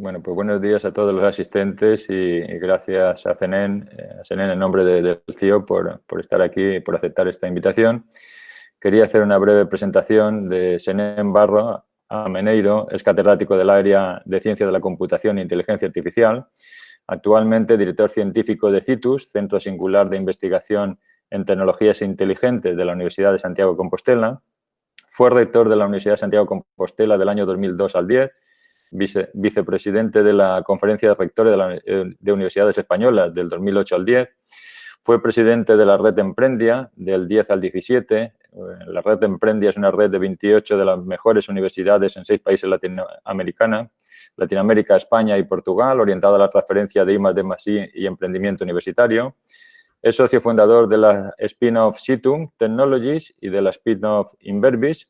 Bueno, pues buenos días a todos los asistentes y, gracias a CENEN, eh, a en nombre del CIO por, por, estar aquí y por aceptar esta invitación. Quería hacer una breve presentación de CENEN Barro Ameneiro, es catedrático del área de Ciencia de la Computación e Inteligencia Artificial, actualmente director científico de CITUS, Centro Singular de Investigación en Tecnologías Inteligentes de la Universidad de Santiago de Compostela, fue rector de la Universidad de Santiago de Compostela del año 2002 al 10, vicepresidente de la Conferencia de Rectores de, de, Universidades Españolas del 2008 al 10, fue presidente de la red Emprendia del 10 al 17. La red Emprendia es una red de 28 de las mejores universidades en seis países latinoamericanos, Latinoamérica, España y Portugal, orientada a la transferencia de I+D+I y emprendimiento universitario. Es socio fundador de la spin-off Situm Technologies y de la spin-off Inverbis.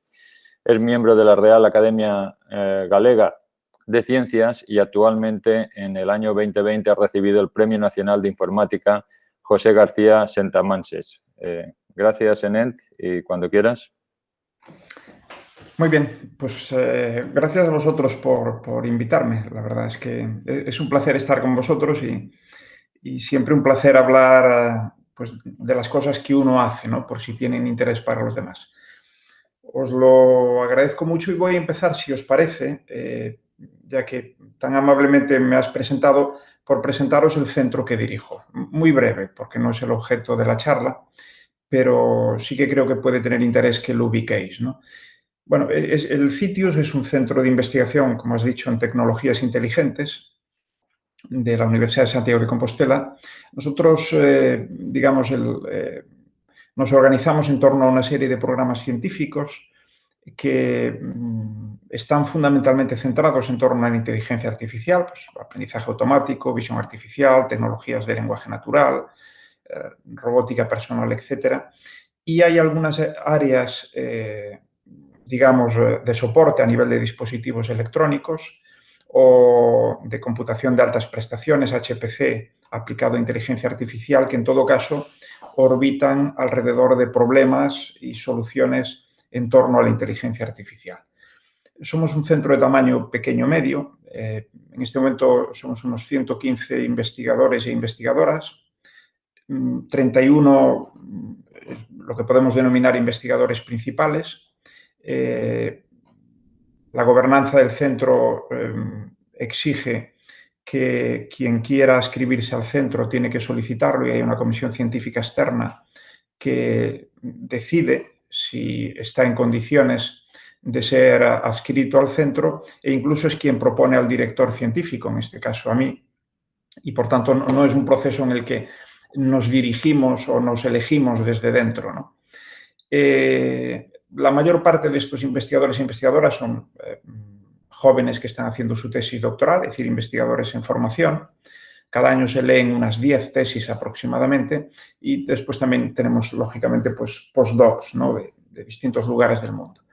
Es miembro de la Real Academia eh, Galega de Ciencias y actualmente en el año 2020 ha recibido el Premio Nacional de Informática José García Sentamanses. Eh, gracias, Enent, y cuando quieras. Muy bien, pues eh, gracias a vosotros por, por, invitarme. La verdad es que es un placer estar con vosotros y, y siempre un placer hablar pues, de las cosas que uno hace, ¿no? por si tienen interés para los demás. Os lo agradezco mucho y voy a empezar, si os parece, eh, ya que tan amablemente me has presentado, por presentaros el centro que dirijo. Muy breve, porque no es el objeto de la charla, pero sí que creo que puede tener interés que lo ubiquéis. ¿no? Bueno, es, el CITIUS es un centro de investigación, como has dicho, en tecnologías inteligentes de la Universidad de Santiago de Compostela. Nosotros, eh, digamos, eh, nos organizamos en torno a una serie de programas científicos que mm, están fundamentalmente centrados en torno a la inteligencia artificial, pues, aprendizaje automático, visión artificial, tecnologías de lenguaje natural, eh, robótica personal, etc. Y hay algunas áreas, eh, digamos, eh, de soporte a nivel de dispositivos electrónicos o de computación de altas prestaciones, HPC, aplicado a inteligencia artificial, que en todo caso orbitan alrededor de problemas y soluciones en torno a la inteligencia artificial. Somos un centro de tamaño pequeño-medio. Eh, en este momento somos unos 115 investigadores e investigadoras, 31 mm, mm, lo que podemos denominar investigadores principales. Eh, la gobernanza del centro em, exige que quien quiera inscribirse al centro tiene que solicitarlo y hay una comisión científica externa que decide si está en condiciones de ser adscrito al centro e incluso es quien propone al director científico, en este caso a mí, y por tanto no es un proceso en el que nos dirigimos o nos elegimos desde dentro. Eh, la mayor parte de estos investigadores e investigadoras son eh, jóvenes que están haciendo su tesis doctoral, es decir, investigadores en formación. Cada año se leen unas 10 tesis aproximadamente y después también tenemos, lógicamente, pues, postdocs ¿no? de distintos lugares del mundo.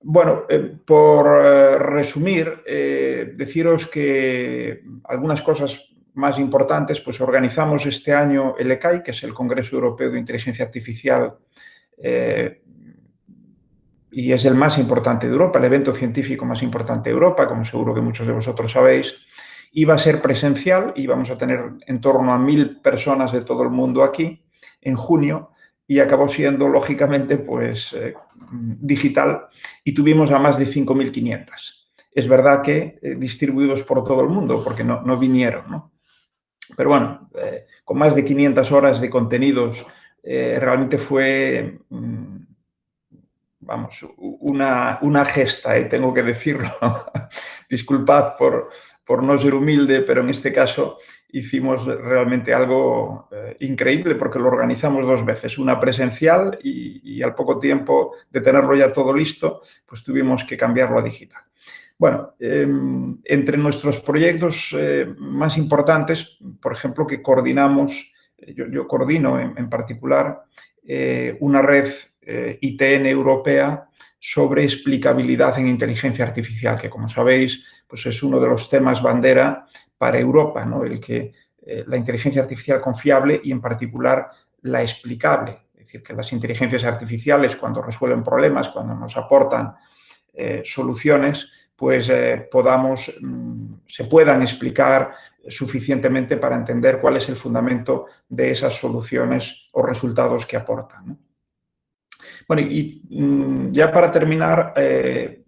Bueno, eh, por eh, resumir, eh, deciros que algunas cosas más importantes, pues organizamos este año el ECAI, que es el Congreso Europeo de Inteligencia Artificial, y es el más importante de Europa, el evento científico más importante de Europa, como seguro que muchos de vosotros sabéis. Iba a ser presencial y vamos a tener en torno a mil personas de todo el mundo aquí en junio, y acabó siendo, lógicamente, pues eh, digital y tuvimos a más de 5.500. Es verdad que eh, distribuidos por todo el mundo, porque no, no vinieron, ¿no? Pero bueno, eh, con más de 500 horas de contenidos, realmente fue, mm, vamos, una, una gesta, tengo que decirlo. Disculpad por, por no ser humilde, pero en este caso hicimos realmente algo eh, increíble porque lo organizamos dos veces, una presencial y, al poco tiempo de tenerlo ya todo listo, pues tuvimos que cambiarlo a digital. Bueno, em, entre nuestros proyectos eh, más importantes, por ejemplo, que coordinamos, eh, yo, coordino en, particular una red ITN europea sobre explicabilidad en inteligencia artificial, que como sabéis, pues es uno de los temas bandera para Europa, ¿no? el que eh, la inteligencia artificial confiable y en particular la explicable. Es decir, que las inteligencias artificiales cuando resuelven problemas, cuando nos aportan eh, soluciones, pues eh, podamos mm, se puedan explicar suficientemente para entender cuál es el fundamento de esas soluciones o resultados que aportan. Bueno, y mm, ya para terminar, eh,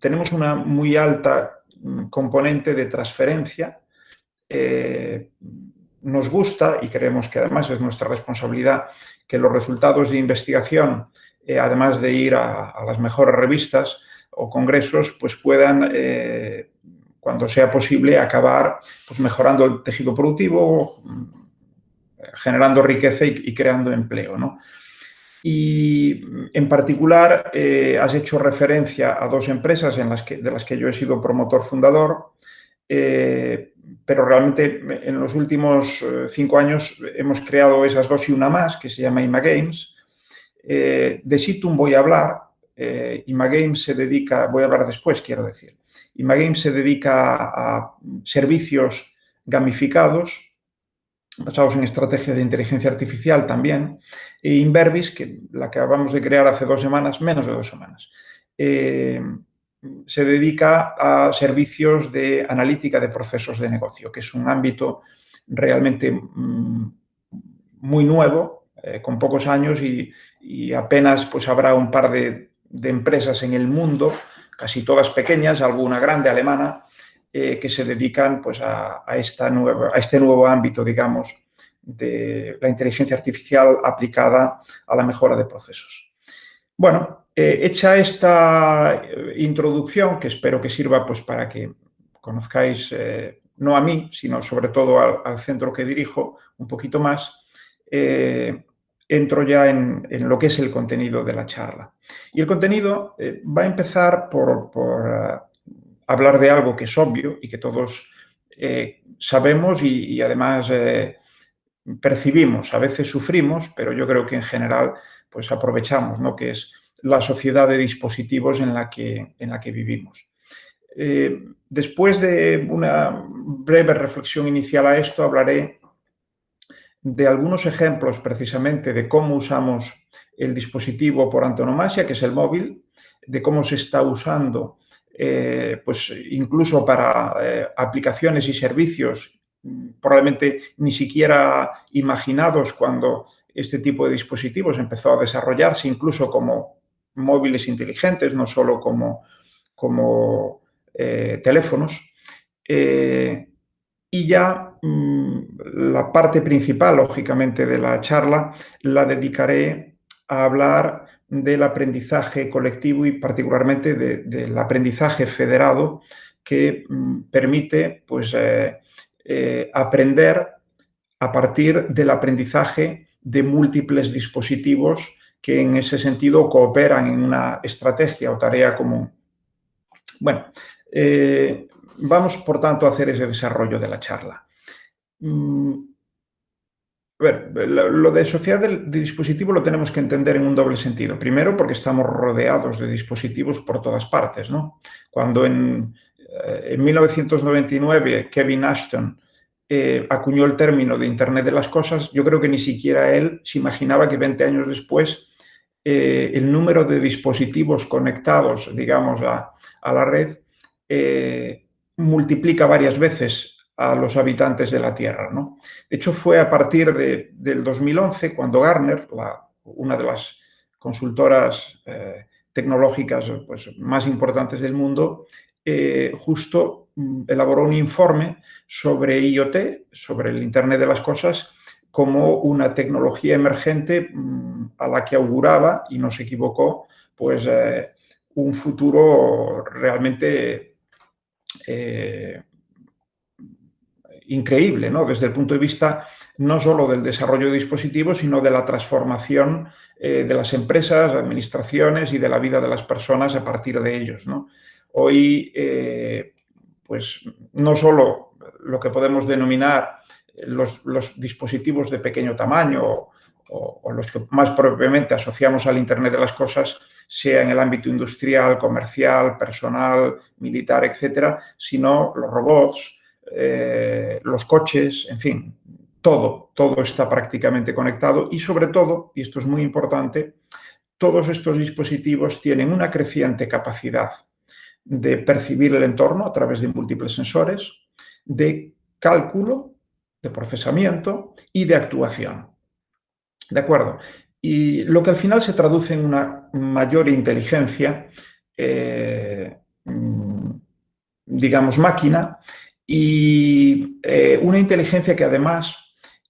tenemos una muy alta mm, componente de transferencia. Eh, nos gusta y creemos que además es nuestra responsabilidad que los resultados de investigación, eh, además de ir a, las mejores revistas o congresos, pues puedan cuando sea posible, acabar pues, mejorando el tejido productivo, generando riqueza y, creando empleo. ¿no? Y en particular eh, has hecho referencia a dos empresas en las que, de las que yo he sido promotor fundador, eh, pero realmente en los últimos eh, cinco años hemos creado esas dos y una más, que se llama ImaGames. de Situm voy a hablar, ImaGames se dedica, voy a hablar después, quiero decir. Imagame se dedica a servicios gamificados, basados en estrategias de inteligencia artificial también, e Inverbis, que la acabamos de crear hace dos semanas, menos de dos semanas, eh, se dedica a servicios de analítica de procesos de negocio, que es un ámbito realmente mm, muy nuevo, eh, con pocos años y, apenas pues habrá un par de empresas en el mundo casi todas pequeñas, alguna grande alemana, eh, que se dedican pues, a, esta nueva, a este nuevo ámbito, digamos, de la inteligencia artificial aplicada a la mejora de procesos. Bueno, eh, hecha esta eh, introducción, que espero que sirva pues, para que conozcáis, no a mí, sino sobre todo al, centro que dirijo, un poquito más, entro ya en, lo que es el contenido de la charla. Y el contenido va a empezar por, hablar de algo que es obvio y que todos eh, sabemos y, además percibimos. A veces sufrimos, pero yo creo que en general pues aprovechamos, ¿no? que es la sociedad de dispositivos en la que, en la que vivimos. después de una breve reflexión inicial a esto, hablaré de algunos ejemplos precisamente de cómo usamos el dispositivo por antonomasia, que es el móvil, de cómo se está usando eh, pues incluso para eh, aplicaciones y servicios mm, probablemente ni siquiera imaginados cuando este tipo de dispositivos empezó a desarrollarse, incluso como móviles inteligentes, no solo como, como eh, teléfonos. y ya mm, la parte principal, lógicamente, de la charla la dedicaré a hablar del aprendizaje colectivo y particularmente del aprendizaje federado que mm, permite pues, eh, eh, aprender a partir del aprendizaje de múltiples dispositivos que en ese sentido cooperan en una estrategia o tarea común. Bueno, eh, vamos por tanto a hacer ese desarrollo de la charla. Mm, a ver, lo de sociedad del dispositivo lo tenemos que entender en un doble sentido. Primero, porque estamos rodeados de dispositivos por todas partes, ¿no? Cuando en, 1999 eh, Kevin Ashton eh, acuñó el término de Internet de las Cosas, yo creo que ni siquiera él se imaginaba que 20 años después eh, el número de dispositivos conectados, digamos, a, a la red multiplica varias veces a los habitantes de la Tierra. ¿no? De hecho, fue a partir de, del 2011 cuando Gartner, una de las consultoras eh, tecnológicas pues, más importantes del mundo, eh, justo mm, elaboró un informe sobre IoT, sobre el Internet de las Cosas, como una tecnología emergente mm, a la que auguraba, y no se equivocó, pues eh, un futuro realmente increíble, ¿no? Desde el punto de vista no solo del desarrollo de dispositivos, sino de la transformación eh, de las empresas, administraciones y de la vida de las personas a partir de ellos, ¿no? Hoy, eh, pues, no solo lo que podemos denominar los, dispositivos de pequeño tamaño o, o, los que más propiamente asociamos al Internet de las cosas, sea en el ámbito industrial, comercial, personal, militar, etcétera, sino los robots, eh, los coches, en fin, todo, todo está prácticamente conectado y sobre todo, y esto es muy importante, todos estos dispositivos tienen una creciente capacidad de percibir el entorno a través de múltiples sensores, de cálculo, de procesamiento y de actuación. ¿De acuerdo? Y lo que al final se traduce en una mayor inteligencia, eh, mm, digamos, máquina, y eh, una inteligencia que además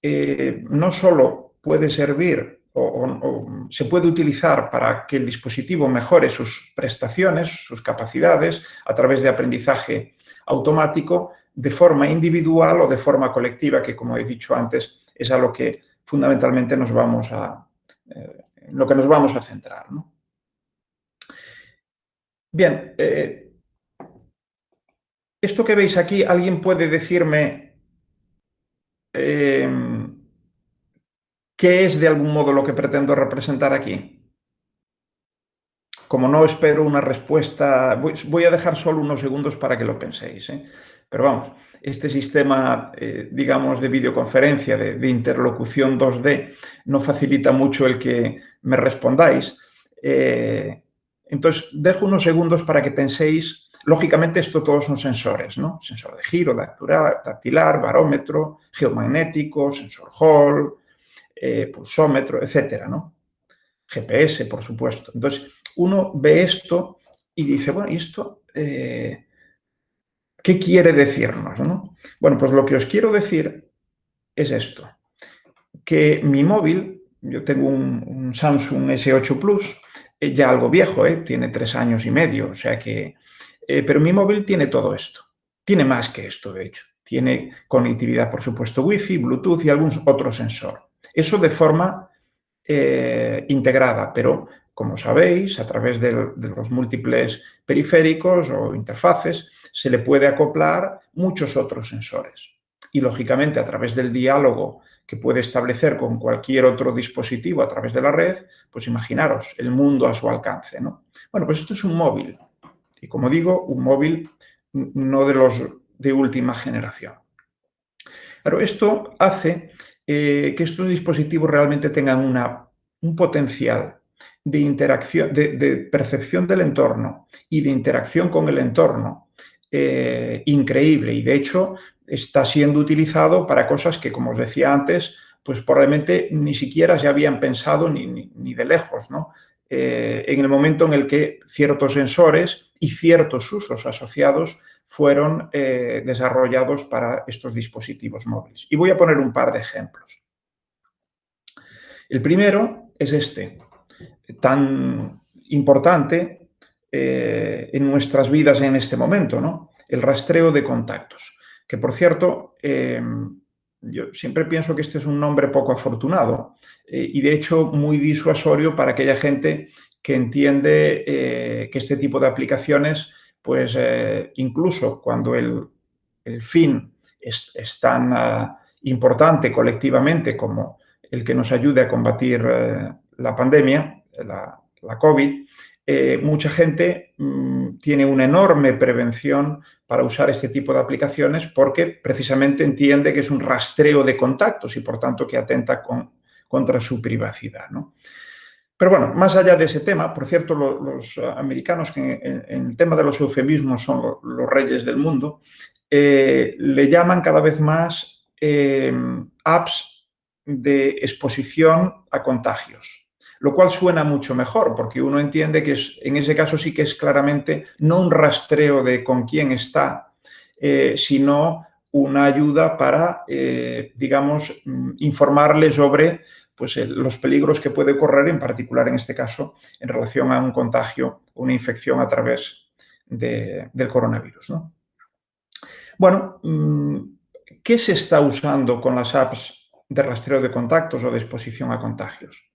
eh, no solo puede servir o, se puede utilizar para que el dispositivo mejore sus prestaciones, sus capacidades, a través de aprendizaje automático, de forma individual o de forma colectiva, que como he dicho antes, es a lo que fundamentalmente nos vamos a, eh, lo que nos vamos a centrar. Bien, eh, esto que veis aquí, ¿alguien puede decirme eh, ¿Qué es de algún modo lo que pretendo representar aquí? Como no espero una respuesta, voy, a dejar solo unos segundos para que lo penséis. ¿eh? Pero vamos, este sistema, eh, digamos, de videoconferencia, de, interlocución 2D, no facilita mucho el que me respondáis. Eh, entonces, dejo unos segundos para que penséis. Lógicamente, esto todos son sensores, ¿no? Sensor de giro, dactilar, barómetro, geomagnético, sensor Hall, eh, pulsómetro, etcétera, ¿no? GPS, por supuesto. Entonces, uno ve esto y dice, bueno, ¿y esto eh, qué quiere decirnos? ¿no? Bueno, pues lo que os quiero decir es esto, que mi móvil, yo tengo un, Samsung S8 Plus, eh, ya algo viejo, tiene tres años y medio, o sea que... pero mi móvil tiene todo esto, tiene más que esto, de hecho. Tiene conectividad, por supuesto, Wi-Fi, Bluetooth y algún otro sensor. Eso de forma eh, integrada, pero como sabéis, a través de, los múltiples periféricos o interfaces, se le puede acoplar muchos otros sensores. Y, lógicamente, a través del diálogo que puede establecer con cualquier otro dispositivo a través de la red, pues imaginaros el mundo a su alcance. ¿no? Bueno, pues esto es un móvil. Y como digo, un móvil no de los de última generación. Pero esto hace eh, que estos dispositivos realmente tengan un potencial de interacción, de, percepción del entorno y de interacción con el entorno eh, increíble y de hecho está siendo utilizado para cosas que, como os decía antes, pues probablemente ni siquiera se habían pensado ni, de lejos, ¿no? Eh, en el momento en el que ciertos sensores y ciertos usos asociados fueron eh, desarrollados para estos dispositivos móviles. Y voy a poner un par de ejemplos. El primero es este, tan importante eh, en nuestras vidas en este momento, ¿no? el rastreo de contactos. Que, por cierto, yo siempre pienso que este es un nombre poco afortunado y, de hecho, muy disuasorio para aquella gente que entiende que este tipo de aplicaciones pues eh, incluso cuando el, fin es, tan ah, importante colectivamente como el que nos ayude a combatir eh, la pandemia, la, COVID, eh, mucha gente mm, tiene una enorme prevención para usar este tipo de aplicaciones porque precisamente entiende que es un rastreo de contactos y por tanto que atenta contra su privacidad. ¿no? Pero bueno, más allá de ese tema, por cierto, los, americanos, que en, el tema de los eufemismos son los reyes del mundo, eh, le llaman cada vez más eh, apps de exposición a contagios, lo cual suena mucho mejor, porque uno entiende que es, en ese caso sí que es claramente no un rastreo de con quién está, eh, sino una ayuda para, digamos, mm, informarle sobre pues, los peligros que puede correr, en particular en este caso, en relación a un contagio, una infección a través del coronavirus. Bueno, mm, ¿qué se está usando con las apps de rastreo de contactos o de exposición a contagios?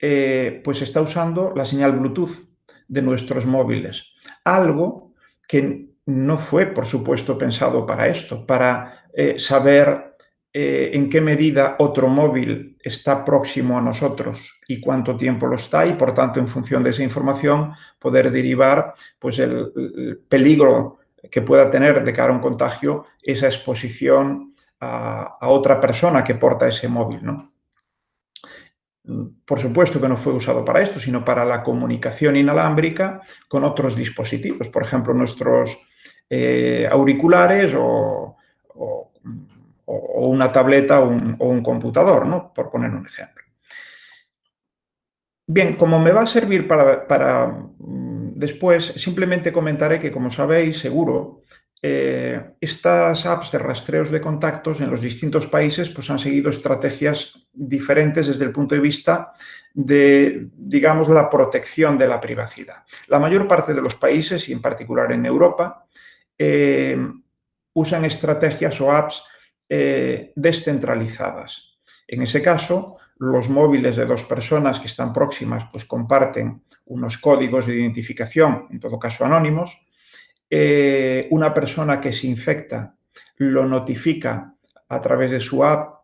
Eh, pues está usando la señal Bluetooth de nuestros móviles, algo que no fue, por supuesto, pensado para esto, para eh, saber eh, en qué medida otro móvil está próximo a nosotros y cuánto tiempo lo está y, por tanto, en función de esa información, poder derivar pues, el, peligro que pueda tener de cara a un contagio esa exposición a, otra persona que porta ese móvil. Por supuesto que no fue usado para esto, sino para la comunicación inalámbrica con otros dispositivos, por ejemplo, nuestros eh, auriculares o, una tableta o un, computador, por poner un ejemplo. Bien, como me va a servir para, mm, después, simplemente comentaré que, como sabéis, seguro, eh, estas apps de rastreos de contactos en los distintos países pues, han seguido estrategias diferentes desde el punto de vista de, digamos, la protección de la privacidad. La mayor parte de los países, y en particular en Europa, eh, usan estrategias o apps eh, descentralizadas. En ese caso, los móviles de dos personas que están próximas pues comparten unos códigos de identificación, en todo caso anónimos. Eh, una persona que se infecta lo notifica a través de su app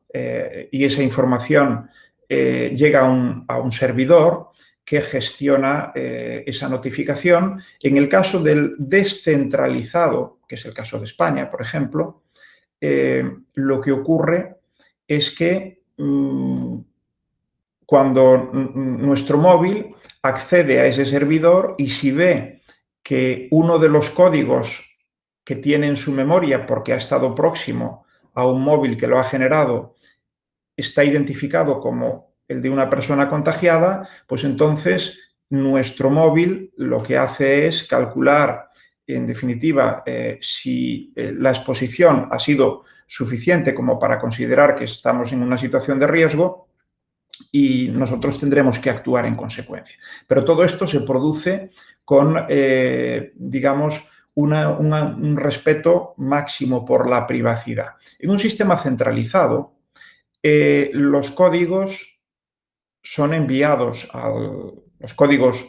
y esa información llega a un servidor que gestiona eh, esa notificación. En el caso del descentralizado, que es el caso de España, por ejemplo, eh, lo que ocurre es que mm, cuando nuestro móvil accede a ese servidor y si ve que uno de los códigos que tiene en su memoria porque ha estado próximo a un móvil que lo ha generado está identificado como el de una persona contagiada, pues entonces nuestro móvil lo que hace es calcular, en definitiva, eh, si eh, la exposición ha sido suficiente como para considerar que estamos en una situación de riesgo y nosotros tendremos que actuar en consecuencia. Pero todo esto se produce con, eh, digamos, un respeto máximo por la privacidad. En un sistema centralizado, los códigos son enviados a los códigos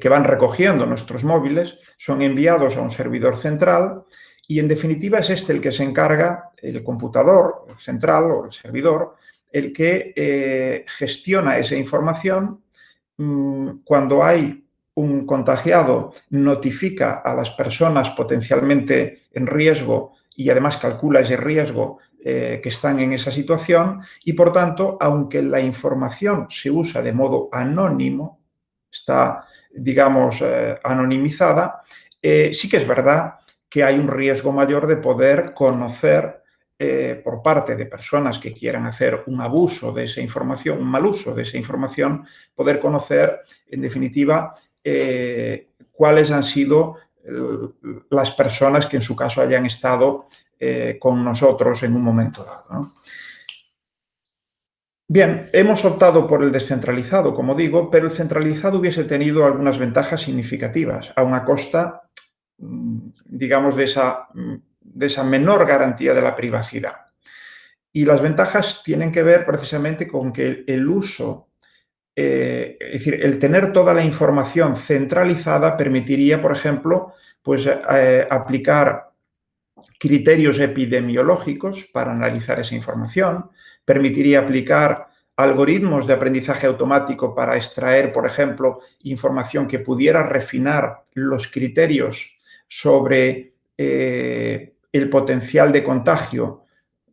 que van recogiendo nuestros móviles, son enviados a un servidor central y en definitiva es este el que se encarga, el computador central o el servidor, el que eh, gestiona esa información. Mm, cuando hay un contagiado, notifica a las personas potencialmente en riesgo y además calcula ese riesgo eh, que están en esa situación y, por tanto, aunque la información se usa de modo anónimo, está, digamos, eh, anonimizada, sí que es verdad que hay un riesgo mayor de poder conocer por parte de personas que quieran hacer un abuso de esa información, un mal uso de esa información, poder conocer, en definitiva, cuáles han sido las personas que en su caso hayan estado eh, con nosotros en un momento dado. Bien, hemos optado por el descentralizado, como digo, pero el centralizado hubiese tenido algunas ventajas significativas, a una costa, mm, digamos, de esa, mm, de esa menor garantía de la privacidad. Y las ventajas tienen que ver precisamente con que el uso, eh, es decir, el tener toda la información centralizada permitiría, por ejemplo, pues eh, aplicar criterios epidemiológicos para analizar esa información, permitiría aplicar algoritmos de aprendizaje automático para extraer, por ejemplo, información que pudiera refinar los criterios sobre eh, el potencial de contagio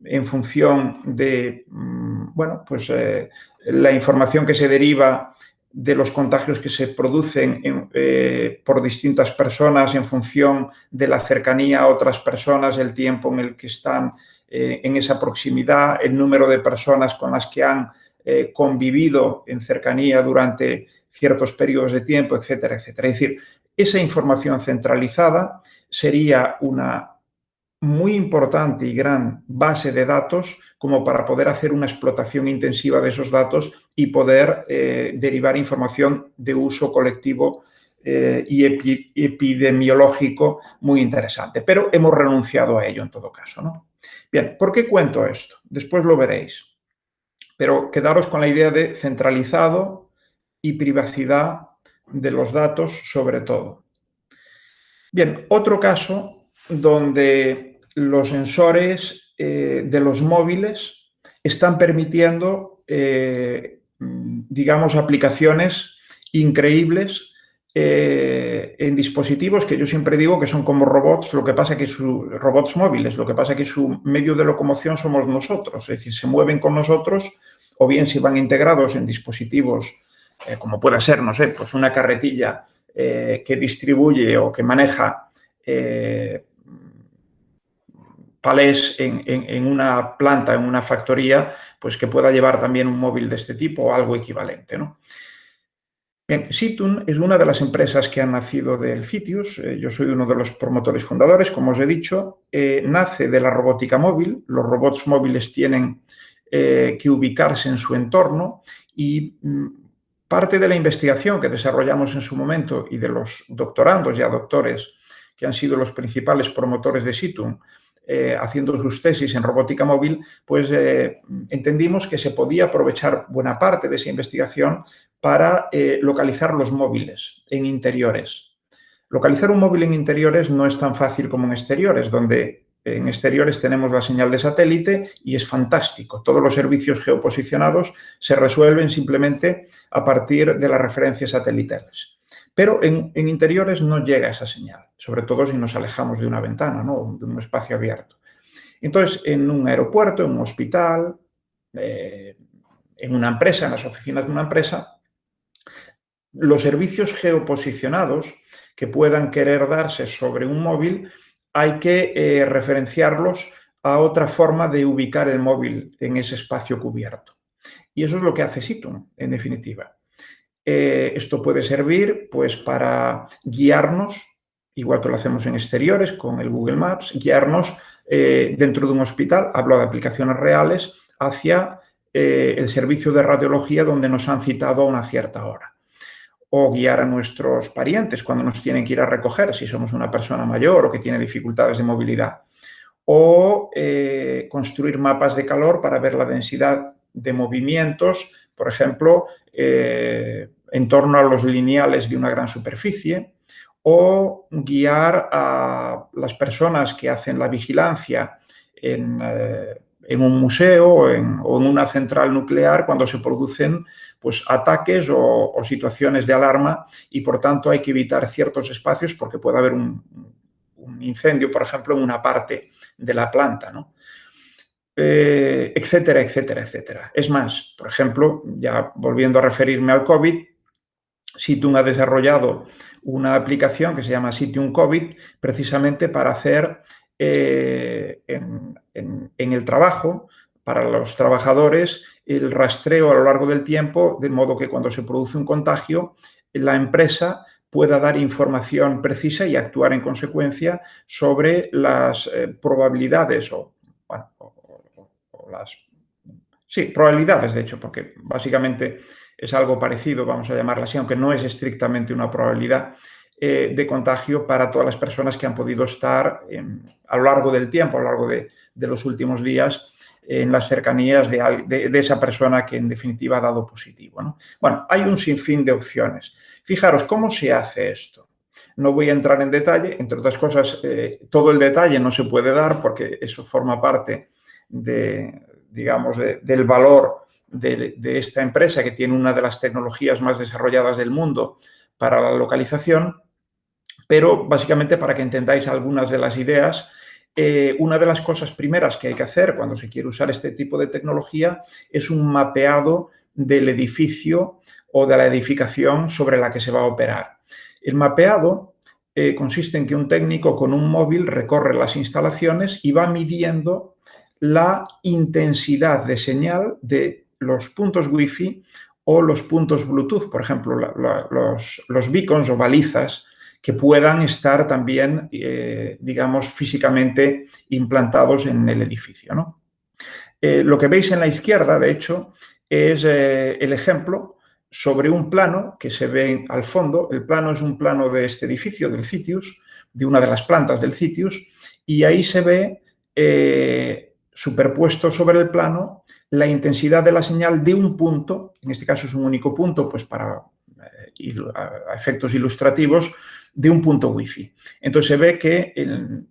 en función de, mm, bueno, pues eh, la información que se deriva de los contagios que se producen eh, por distintas personas en función de la cercanía a otras personas, el tiempo en el que están eh, en esa proximidad, el número de personas con las que han convivido en cercanía durante ciertos periodos de tiempo, etcétera, etcétera. Es decir, esa información centralizada sería una muy importante y gran base de datos como para poder hacer una explotación intensiva de esos datos y poder eh, derivar información de uso colectivo eh, y epidemiológico muy interesante. Pero hemos renunciado a ello en todo caso. ¿no? Bien, ¿por qué cuento esto? Después lo veréis. Pero quedaros con la idea de centralizado y privacidad de los datos sobre todo. Bien, otro caso donde los sensores eh, de los móviles están permitiendo, eh, digamos, aplicaciones increíbles eh, en dispositivos que yo siempre digo que son como robots, lo que pasa que sus robots móviles, lo que pasa que su medio de locomoción somos nosotros, es decir, se mueven con nosotros o bien si van integrados en dispositivos como pueda ser, no sé, pues una carretilla que distribuye o que maneja palés en, una planta, en una factoría, pues que pueda llevar también un móvil de este tipo o algo equivalente, ¿no? Situn es una de las empresas que han nacido del Citius. yo soy uno de los promotores fundadores, como os he dicho. nace de la robótica móvil. Los robots móviles tienen que ubicarse en su entorno y mm, Parte de la investigación que desarrollamos en su momento y de los doctorandos y doctores que han sido los principales promotores de Situm, eh, haciendo sus tesis en robótica móvil, pues eh, entendimos que se podía aprovechar buena parte de esa investigación para eh, localizar los móviles en interiores. Localizar un móvil en interiores no es tan fácil como en exteriores, donde en exteriores tenemos la señal de satélite y es fantástico. Todos los servicios geoposicionados se resuelven simplemente a partir de las referencias satelitales. Pero en, interiores no llega esa señal, sobre todo si nos alejamos de una ventana, ¿no? de un espacio abierto. Entonces, en un aeropuerto, en un hospital, eh, en una empresa, en las oficinas de una empresa, los servicios geoposicionados que puedan querer darse sobre un móvil hay que eh, referenciarlos a otra forma de ubicar el móvil en ese espacio cubierto. Y eso es lo que hace Situm, en definitiva. Eh, esto puede servir pues, para guiarnos, igual que lo hacemos en exteriores con el Google Maps, guiarnos eh, dentro de un hospital, hablo de aplicaciones reales, hacia el servicio de radiología donde nos han citado a una cierta hora o guiar a nuestros parientes cuando nos tienen que ir a recoger, si somos una persona mayor o que tiene dificultades de movilidad. O eh, construir mapas de calor para ver la densidad de movimientos, por ejemplo, eh, en torno a los lineales de una gran superficie, o guiar a las personas que hacen la vigilancia en, eh, un museo o en, una central nuclear cuando se producen pues, ataques o, situaciones de alarma y por tanto hay que evitar ciertos espacios porque puede haber un, incendio, por ejemplo, en una parte de la planta, ¿no? Eh, etcétera, etcétera, etcétera. Es más, por ejemplo, ya volviendo a referirme al COVID, Situm ha desarrollado una aplicación que se llama Situm COVID precisamente para hacer eh, en, el trabajo para los trabajadores el rastreo a lo largo del tiempo, de modo que cuando se produce un contagio, la empresa pueda dar información precisa y actuar en consecuencia sobre las eh, probabilidades o, las... Sí, probabilidades, de hecho, porque básicamente es algo parecido, vamos a llamarla así, aunque no es estrictamente una probabilidad, eh, de contagio para todas las personas que han podido estar a lo largo del tiempo, a lo largo de, los últimos días, en las cercanías de, esa persona que en definitiva ha dado positivo. Bueno, hay un sinfín de opciones. Fijaros, ¿cómo se hace esto? No voy a entrar en detalle, entre otras cosas, eh, todo el detalle no se puede dar porque eso forma parte de, digamos, del valor de, esta empresa que tiene una de las tecnologías más desarrolladas del mundo para la localización, pero básicamente para que entendáis algunas de las ideas, eh, una de las cosas primeras que hay que hacer cuando se quiere usar este tipo de tecnología es un mapeado del edificio o de la edificación sobre la que se va a operar. El mapeado eh, consiste en que un técnico con un móvil recorre las instalaciones y va midiendo la intensidad de señal de los puntos Wi-Fi o los puntos Bluetooth, por ejemplo, los, los beacons o balizas que puedan estar también, eh, digamos, físicamente implantados en el edificio. Eh, lo que veis en la izquierda, de hecho, es eh, el ejemplo sobre un plano que se ve al fondo. El plano es un plano de este edificio, del Citius, de una de las plantas del Citius, y ahí se ve superpuesto sobre el plano la intensidad de la señal de un punto, en este caso es un único punto, pues para efectos ilustrativos, de un punto wifi. Entonces se ve que en,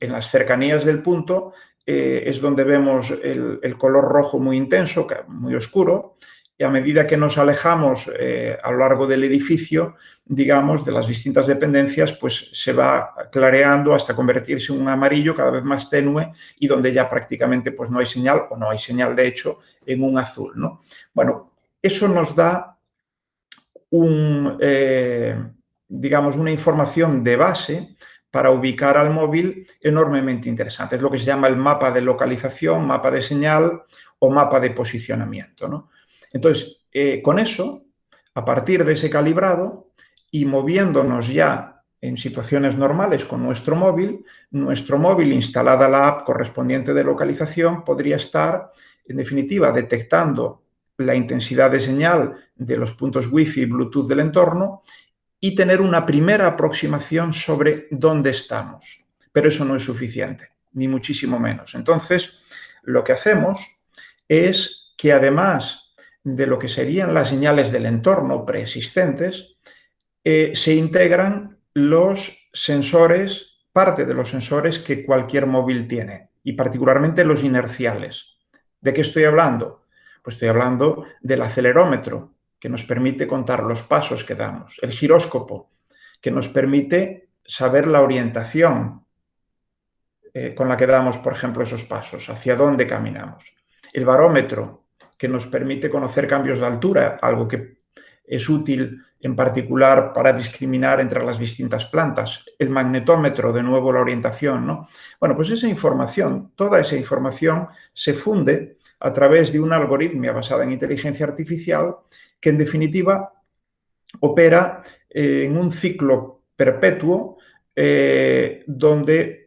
las cercanías del punto eh, es donde vemos el, color rojo muy intenso, muy oscuro, y a medida que nos alejamos eh, a lo largo del edificio, digamos, de las distintas dependencias, pues se va clareando hasta convertirse en un amarillo cada vez más tenue y donde ya prácticamente pues no hay señal o no hay señal, de hecho, en un azul, ¿no? Bueno, eso nos da un, eh, digamos, una información de base para ubicar al móvil enormemente interesante. Es lo que se llama el mapa de localización, mapa de señal o mapa de posicionamiento, ¿no? Entonces, eh, con eso, a partir de ese calibrado y moviéndonos ya en situaciones normales con nuestro móvil, nuestro móvil instalada la app correspondiente de localización podría estar, en definitiva, detectando la intensidad de señal de los puntos Wi-Fi y Bluetooth del entorno y tener una primera aproximación sobre dónde estamos. Pero eso no es suficiente, ni muchísimo menos. Entonces, lo que hacemos es que además de lo que serían las señales del entorno preexistentes, eh, se integran los sensores, parte de los sensores que cualquier móvil tiene, y particularmente los inerciales. ¿De qué estoy hablando? Pues estoy hablando del acelerómetro, que nos permite contar los pasos que damos, el giróscopo, que nos permite saber la orientación eh, con la que damos, por ejemplo, esos pasos, hacia dónde caminamos. El barómetro, que nos permite conocer cambios de altura, algo que es útil en particular para discriminar entre las distintas plantas. El magnetómetro, de nuevo la orientación, ¿no? Bueno, pues esa información, toda esa información se funde a través de una algoritmia basada en inteligencia artificial que en definitiva opera eh, en un ciclo perpetuo eh, donde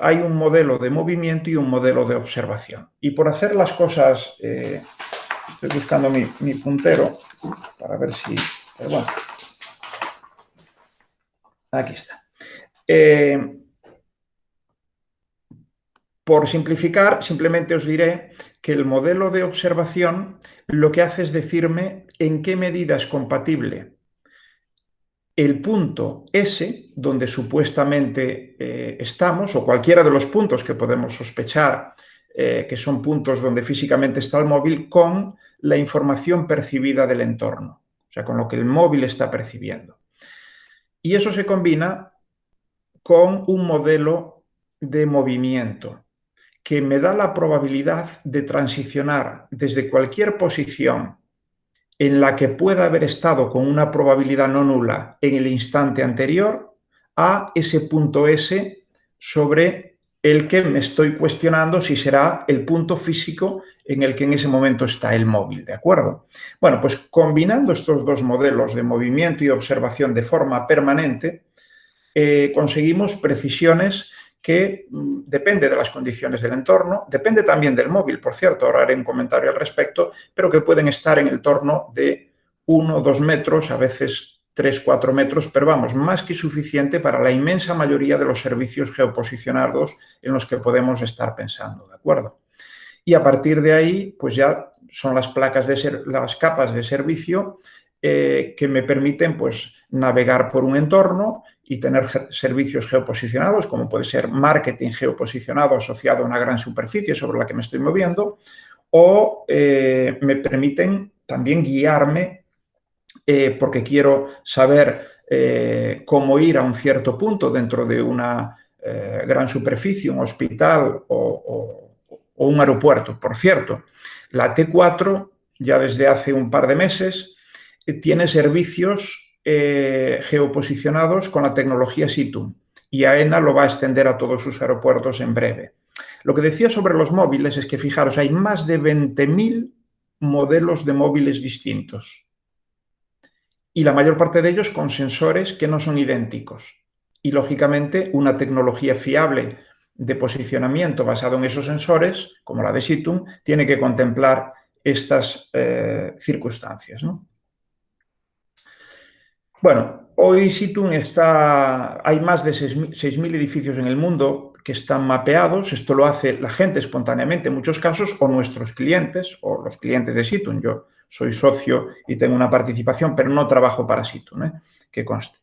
hay un modelo de movimiento y un modelo de observación. Y por hacer las cosas eh, Estoy buscando mi, puntero para ver si... bueno. Aquí está. Eh, por simplificar, simplemente os diré que el modelo de observación lo que hace es decirme en qué medida es compatible el punto S, donde supuestamente eh, estamos, o cualquiera de los puntos que podemos sospechar eh, que son puntos donde físicamente está el móvil, con la información percibida del entorno, o sea, con lo que el móvil está percibiendo. Y eso se combina con un modelo de movimiento que me da la probabilidad de transicionar desde cualquier posición en la que pueda haber estado con una probabilidad no nula en el instante anterior a ese punto S sobre el que me estoy cuestionando si será el punto físico en el que en ese momento está el móvil, ¿de acuerdo? Bueno, pues combinando estos dos modelos de movimiento y observación de forma permanente, eh, conseguimos precisiones que mm, depende de las condiciones del entorno, depende también del móvil, por cierto, ahora haré un comentario al respecto, pero que pueden estar en el torno de uno o dos metros, a veces 3, 4 metros, pero vamos, más que suficiente para la inmensa mayoría de los servicios geoposicionados en los que podemos estar pensando, ¿de acuerdo? Y a partir de ahí, pues ya son las placas de ser, las capas de servicio eh, que me permiten pues navegar por un entorno y tener servicios geoposicionados, como puede ser marketing geoposicionado asociado a una gran superficie sobre la que me estoy moviendo, o eh, me permiten también guiarme eh, porque quiero saber eh, cómo ir a un cierto punto dentro de una gran superficie, un hospital o, un aeropuerto. Por cierto, la T4 ya desde hace un par de meses tiene servicios geoposicionados con la tecnología Situm y AENA lo va a extender a todos sus aeropuertos en breve. Lo que decía sobre los móviles es que, fijaros, hay más de 20.000 modelos de móviles distintos y la mayor parte de ellos con sensores que no son idénticos. Y, lógicamente, una tecnología fiable de posicionamiento basado en esos sensores, como la de Situm, tiene que contemplar estas eh, circunstancias. Bueno, hoy Situm está... Hay más de 6.000 edificios en el mundo que están mapeados. Esto lo hace la gente espontáneamente en muchos casos, o nuestros clientes, o los clientes de Situm. Yo soy socio y tengo una participación, pero no trabajo para Situm, ¿eh? que conste.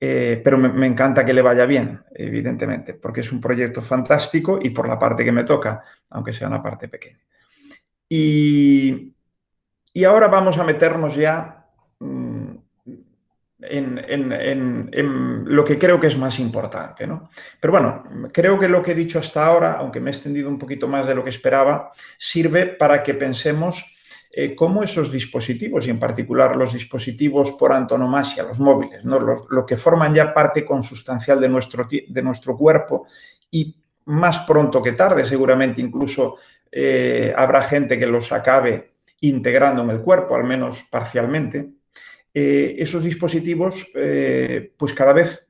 Eh, pero me, encanta que le vaya bien, evidentemente, porque es un proyecto fantástico y por la parte que me toca, aunque sea una parte pequeña. Y, Y ahora vamos a meternos ya en, lo que creo que es más importante. ¿no? Pero bueno, creo que lo que he dicho hasta ahora, aunque me he extendido un poquito más de lo que esperaba, sirve para que pensemos eh, cómo esos dispositivos, y en particular los dispositivos por antonomasia, los móviles, ¿no? lo que forman ya parte consustancial de nuestro, de nuestro cuerpo y más pronto que tarde, seguramente incluso eh, habrá gente que los acabe integrando en el cuerpo, al menos parcialmente, eh, esos dispositivos eh, pues cada vez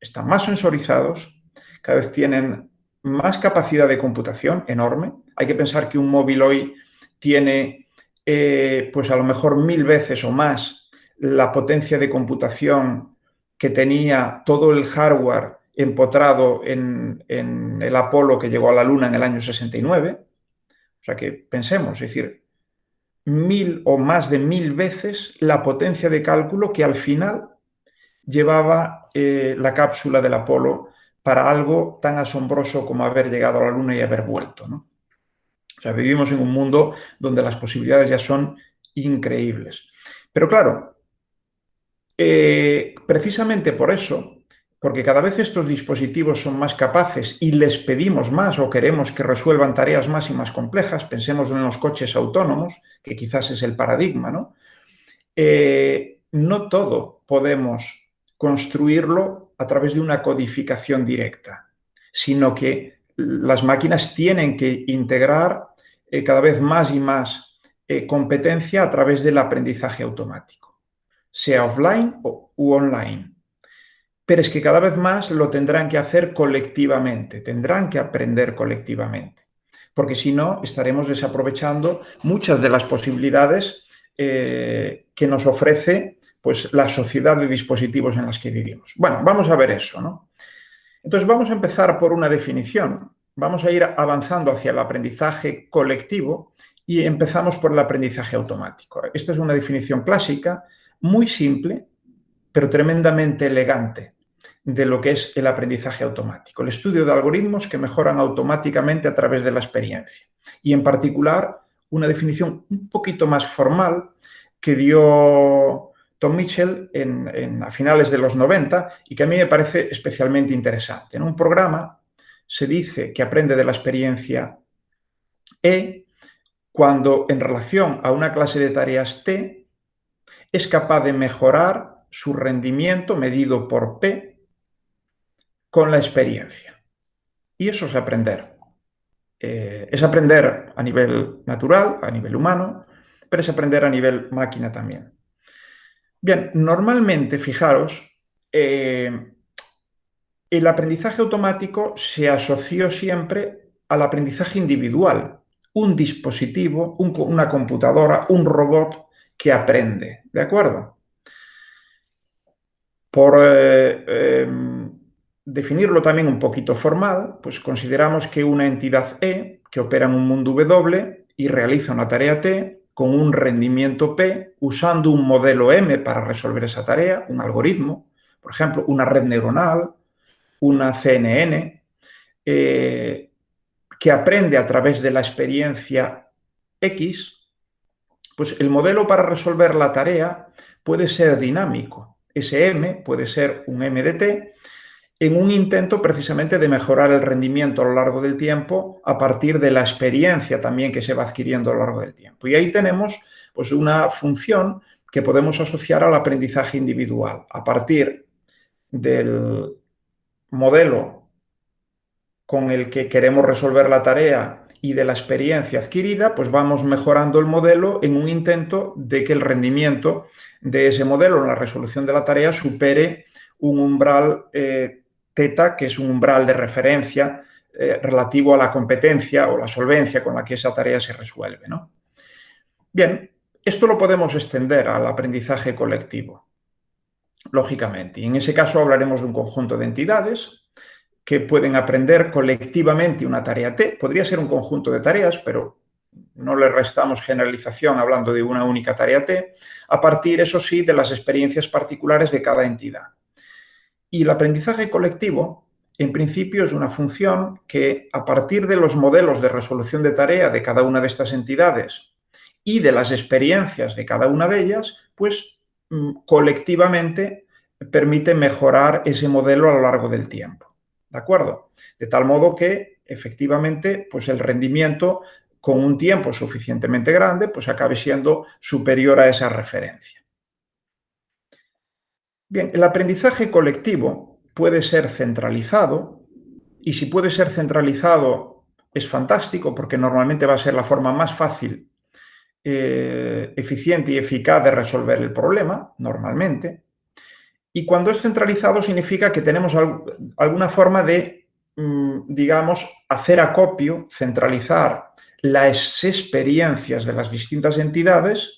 están más sensorizados, cada vez tienen más capacidad de computación enorme. Hay que pensar que un móvil hoy tiene pues a lo mejor mil veces o más la potencia de computación que tenía todo el hardware empotrado en, el Apolo que llegó a la Luna en el año 69. O sea que pensemos, es decir, mil o más de mil veces la potencia de cálculo que al final llevaba eh, la cápsula del Apolo para algo tan asombroso como haber llegado a la Luna y haber vuelto. O sea, vivimos en un mundo donde las posibilidades ya son increíbles. Pero claro, eh, precisamente por eso porque cada vez estos dispositivos son más capaces y les pedimos más o queremos que resuelvan tareas más y más complejas, pensemos en los coches autónomos, que quizás es el paradigma, ¿no? Eh, no todo podemos construirlo a través de una codificación directa, sino que las máquinas tienen que integrar eh, cada vez más y más eh, competencia a través del aprendizaje automático, sea offline o, u online pero es que cada vez más lo tendrán que hacer colectivamente, tendrán que aprender colectivamente, porque si no estaremos desaprovechando muchas de las posibilidades eh, que nos ofrece pues, la sociedad de dispositivos en las que vivimos. Bueno, vamos a ver eso, ¿no? Entonces vamos a empezar por una definición, vamos a ir avanzando hacia el aprendizaje colectivo y empezamos por el aprendizaje automático. Esta es una definición clásica, muy simple, pero tremendamente elegante de lo que es el aprendizaje automático, el estudio de algoritmos que mejoran automáticamente a través de la experiencia. Y en particular, una definición un poquito más formal que dio Tom Mitchell en, a finales de los 90 y que a mí me parece especialmente interesante. En un programa se dice que aprende de la experiencia E cuando en relación a una clase de tareas T es capaz de mejorar su rendimiento medido por P con la experiencia. Y eso es aprender. Eh, es aprender a nivel natural, a nivel humano, pero es aprender a nivel máquina también. Bien, normalmente, fijaros, eh, el aprendizaje automático se asoció siempre al aprendizaje individual, un dispositivo, una computadora, un robot que aprende, ¿de acuerdo? Por eh, em, definirlo también un poquito formal, pues consideramos que una entidad E que opera en un mundo W y realiza una tarea T con un rendimiento P usando un modelo M para resolver esa tarea, un algoritmo, por ejemplo, una red neuronal, una CNN, eh, que aprende a través de la experiencia X, pues el modelo para resolver la tarea puede ser dinámico. Ese M puede ser un MDT en un intento precisamente de mejorar el rendimiento a lo largo del tiempo a partir de la experiencia también que se va adquiriendo a lo largo del tiempo. Y ahí tenemos pues, una función que podemos asociar al aprendizaje individual. A partir del modelo con el que queremos resolver la tarea y de la experiencia adquirida, pues vamos mejorando el modelo en un intento de que el rendimiento de ese modelo en la resolución de la tarea supere un umbral eh, que es un umbral de referencia eh, relativo a la competencia o la solvencia con la que esa tarea se resuelve. ¿no? Bien, esto lo podemos extender al aprendizaje colectivo, lógicamente. Y en ese caso hablaremos de un conjunto de entidades que pueden aprender colectivamente una tarea T. Podría ser un conjunto de tareas, pero no le restamos generalización hablando de una única tarea T, a partir, eso sí, de las experiencias particulares de cada entidad. Y el aprendizaje colectivo, en principio, es una función que, a partir de los modelos de resolución de tarea de cada una de estas entidades y de las experiencias de cada una de ellas, pues mm, colectivamente permite mejorar ese modelo a lo largo del tiempo. ¿De acuerdo? De tal modo que efectivamente pues el rendimiento con un tiempo suficientemente grande pues acabe siendo superior a esa referencia. Bien, el aprendizaje colectivo puede ser centralizado y si puede ser centralizado es fantástico porque normalmente va a ser la forma más fácil, eh, eficiente y eficaz de resolver el problema, normalmente. Y cuando es centralizado significa que tenemos alguna forma de, mm, digamos, hacer acopio, centralizar las experiencias de las distintas entidades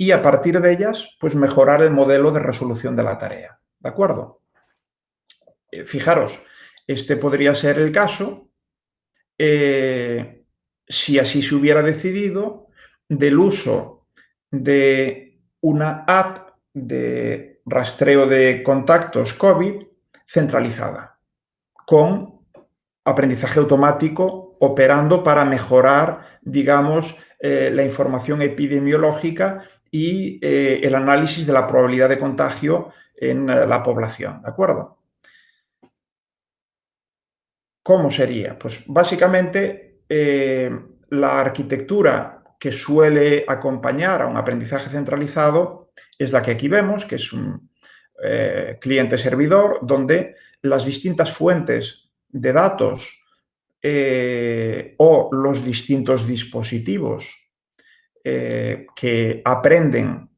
y a partir de ellas, pues mejorar el modelo de resolución de la tarea. ¿De acuerdo? Eh, fijaros, este podría ser el caso eh, si así se hubiera decidido del uso de una app de rastreo de contactos COVID centralizada, con aprendizaje automático operando para mejorar, digamos, eh, la información epidemiológica y eh, el análisis de la probabilidad de contagio en eh, la población, ¿de acuerdo? ¿Cómo sería? Pues básicamente la arquitectura que suele acompañar a un aprendizaje centralizado es la que aquí vemos, que es un cliente-servidor, donde las distintas fuentes de datos eh, o los distintos dispositivos eh, que aprenden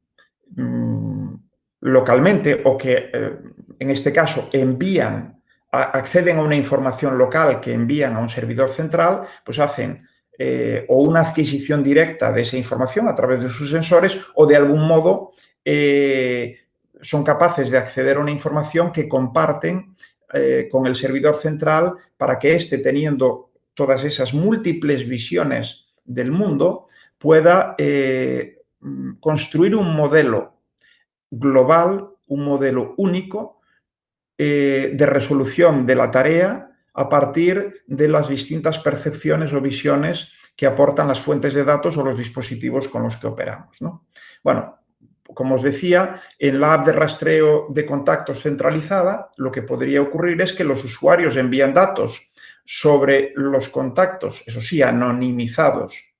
mm, localmente o que eh, en este caso envían, acceden a una información local que envían a un servidor central, pues hacen o una adquisición directa de esa información a través de sus sensores o de algún modo son capaces de acceder a una información que comparten eh, con el servidor central para que éste, teniendo todas esas múltiples visiones del mundo, pueda eh, construir un modelo global, un modelo único eh, de resolución de la tarea a partir de las distintas percepciones o visiones que aportan las fuentes de datos o los dispositivos con los que operamos. Bueno, como os decía, en la app de rastreo de contactos centralizada, lo que podría ocurrir es que los usuarios envían datos sobre los contactos, eso sí, anonimizados,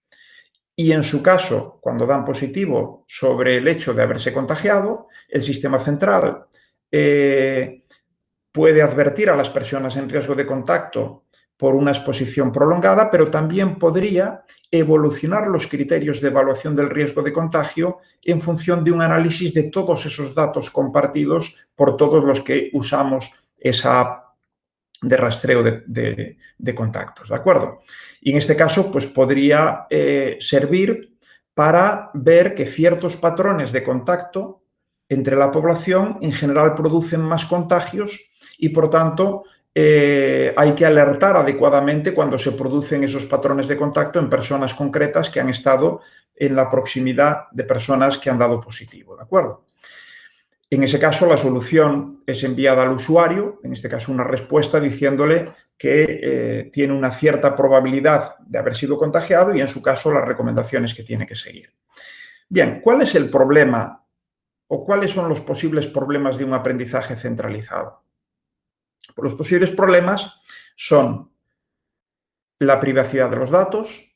y en su caso, cuando dan positivo sobre el hecho de haberse contagiado, el sistema central eh, puede advertir a las personas en riesgo de contacto por una exposición prolongada, pero también podría evolucionar los criterios de evaluación del riesgo de contagio en función de un análisis de todos esos datos compartidos por todos los que usamos esa de rastreo de, contactos, ¿de acuerdo? Y en este caso, pues podría eh, servir para ver que ciertos patrones de contacto entre la población en general producen más contagios y, por tanto, eh, hay que alertar adecuadamente cuando se producen esos patrones de contacto en personas concretas que han estado en la proximidad de personas que han dado positivo, ¿de acuerdo? En ese caso, la solución es enviada al usuario, en este caso una respuesta diciéndole que eh, tiene una cierta probabilidad de haber sido contagiado y en su caso las recomendaciones que tiene que seguir. Bien, ¿cuál es el problema o cuáles son los posibles problemas de un aprendizaje centralizado? Los posibles problemas son la privacidad de los datos,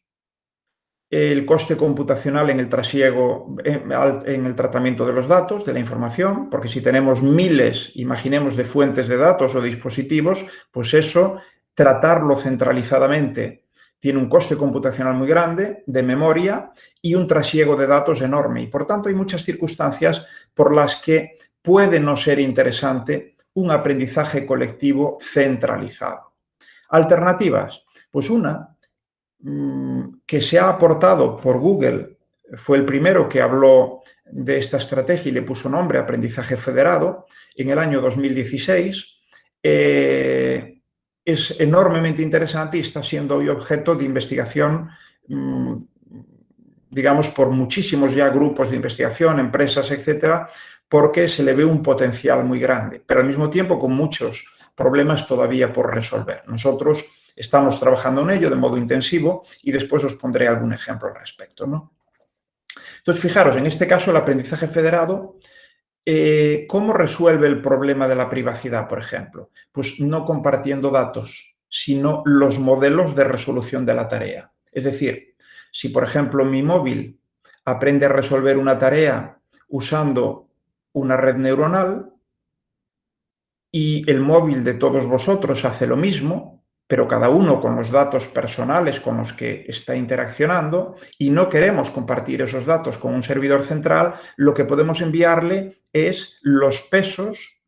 el coste computacional en el trasiego, en el tratamiento de los datos, de la información, porque si tenemos miles, imaginemos, de fuentes de datos o dispositivos, pues eso, tratarlo centralizadamente tiene un coste computacional muy grande, de memoria y un trasiego de datos enorme. Y por tanto hay muchas circunstancias por las que puede no ser interesante un aprendizaje colectivo centralizado. Alternativas. Pues una mm, que se ha aportado por Google, fue el primero que habló de esta estrategia y le puso nombre aprendizaje federado en el año 2016. Eh, es enormemente interesante y está siendo hoy objeto de investigación, mm, digamos, por muchísimos ya grupos de investigación, empresas, etcétera, porque se le ve un potencial muy grande, pero al mismo tiempo con muchos problemas todavía por resolver. Nosotros estamos trabajando en ello de modo intensivo y después os pondré algún ejemplo al respecto. Entonces, fijaros, en este caso el aprendizaje federado, eh, ¿cómo resuelve el problema de la privacidad, por ejemplo? Pues no compartiendo datos, sino los modelos de resolución de la tarea. Es decir, si por ejemplo mi móvil aprende a resolver una tarea usando una red neuronal y el móvil de todos vosotros hace lo mismo, pero cada uno con los datos personales con los que está interaccionando y no queremos compartir esos datos con un servidor central, lo que podemos enviarle es los pesos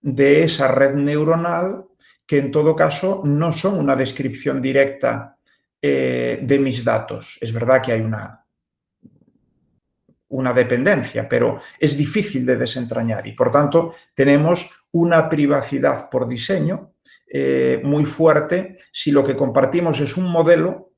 de esa red neuronal que en todo caso no son una descripción directa eh, de mis datos. Es verdad que hay una, una dependencia, pero es difícil de desentrañar y por tanto tenemos una privacidad por diseño eh, muy fuerte si lo que compartimos es un modelo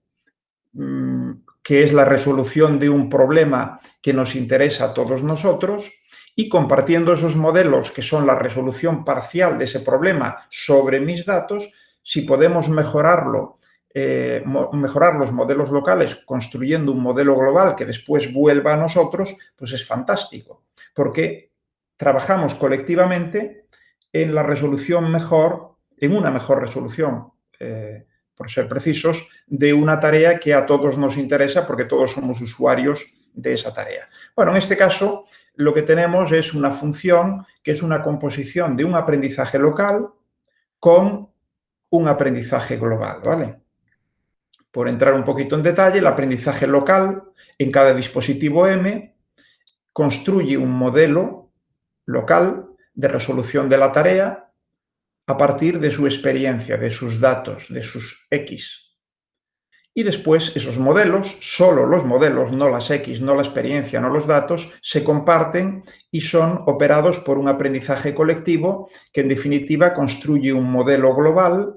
mm, que es la resolución de un problema que nos interesa a todos nosotros y compartiendo esos modelos que son la resolución parcial de ese problema sobre mis datos, si podemos mejorarlo, eh, mejorar los modelos locales construyendo un modelo global que después vuelva a nosotros, pues es fantástico, porque trabajamos colectivamente en la resolución mejor en una mejor resolución, eh, por ser precisos, de una tarea que a todos nos interesa porque todos somos usuarios de esa tarea. Bueno, en este caso lo que tenemos es una función que es una composición de un aprendizaje local con un aprendizaje global, ¿vale? Por entrar un poquito en detalle, el aprendizaje local en cada dispositivo M construye un modelo local de resolución de la tarea a partir de su experiencia, de sus datos, de sus X. Y después esos modelos, solo los modelos, no las X, no la experiencia, no los datos, se comparten y son operados por un aprendizaje colectivo que en definitiva construye un modelo global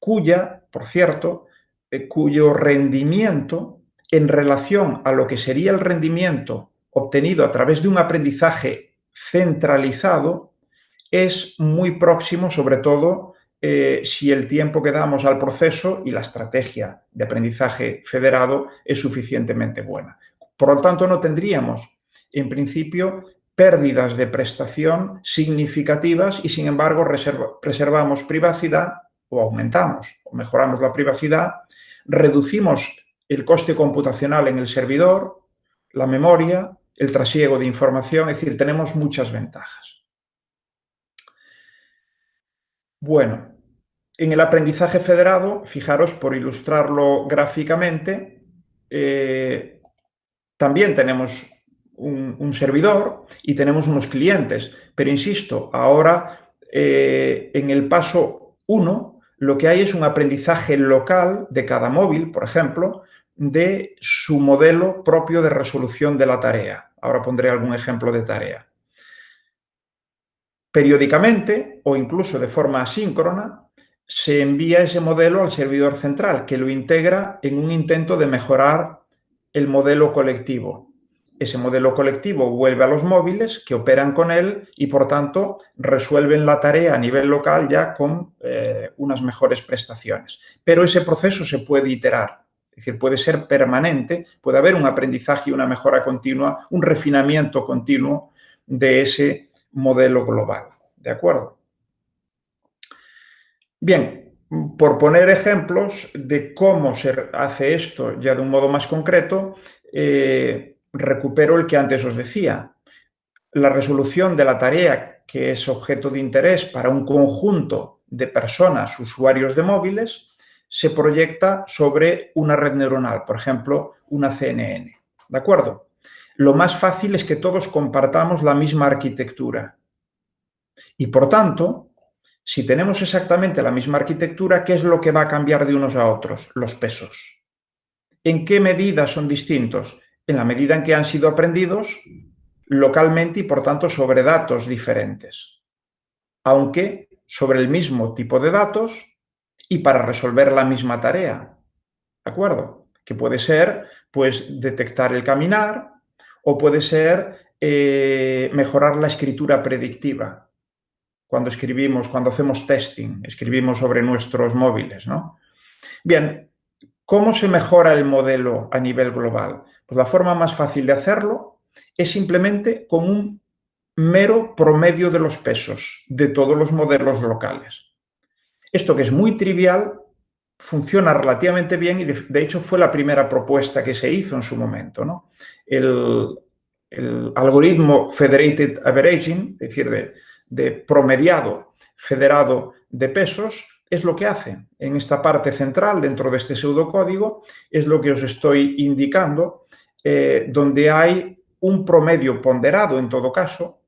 cuya, por cierto, eh, cuyo rendimiento en relación a lo que sería el rendimiento obtenido a través de un aprendizaje centralizado es muy próximo, sobre todo eh, si el tiempo que damos al proceso y la estrategia de aprendizaje federado es suficientemente buena. Por lo tanto, no tendríamos, en principio, pérdidas de prestación significativas y, sin embargo, preservamos privacidad o aumentamos o mejoramos la privacidad, reducimos el coste computacional en el servidor, la memoria, el trasiego de información, es decir, tenemos muchas ventajas. Bueno, en el aprendizaje federado, fijaros, por ilustrarlo gráficamente, eh, también tenemos un, servidor y tenemos unos clientes, pero insisto, ahora eh, en el paso 1 lo que hay es un aprendizaje local de cada móvil, por ejemplo, de su modelo propio de resolución de la tarea. Ahora pondré algún ejemplo de tarea. Periódicamente o incluso de forma asíncrona se envía ese modelo al servidor central que lo integra en un intento de mejorar el modelo colectivo. Ese modelo colectivo vuelve a los móviles que operan con él y por tanto resuelven la tarea a nivel local ya con eh, unas mejores prestaciones. Pero ese proceso se puede iterar, es decir, puede ser permanente, puede haber un aprendizaje y una mejora continua, un refinamiento continuo de ese modelo global. ¿De acuerdo? Bien, por poner ejemplos de cómo se hace esto ya de un modo más concreto, eh, recupero el que antes os decía. La resolución de la tarea que es objeto de interés para un conjunto de personas, usuarios de móviles, se proyecta sobre una red neuronal, por ejemplo, una CNN. ¿De acuerdo? Lo más fácil es que todos compartamos la misma arquitectura. Y por tanto, si tenemos exactamente la misma arquitectura, ¿qué es lo que va a cambiar de unos a otros? Los pesos. ¿En qué medida son distintos? En la medida en que han sido aprendidos localmente y por tanto sobre datos diferentes. Aunque sobre el mismo tipo de datos y para resolver la misma tarea. ¿De acuerdo? Que puede ser, pues, detectar el caminar, o puede ser eh, mejorar la escritura predictiva. Cuando escribimos, cuando hacemos testing, escribimos sobre nuestros móviles, ¿no? Bien, ¿Cómo se mejora el modelo a nivel global? Pues la forma más fácil de hacerlo es simplemente con un mero promedio de los pesos de todos los modelos locales. Esto que es muy trivial funciona relativamente bien y de, hecho fue la primera propuesta que se hizo en su momento. ¿no? El, algoritmo Federated Averaging, es decir, de, promediado federado de pesos, es lo que hace en esta parte central dentro de este pseudocódigo, es lo que os estoy indicando, eh, donde hay un promedio ponderado en todo caso,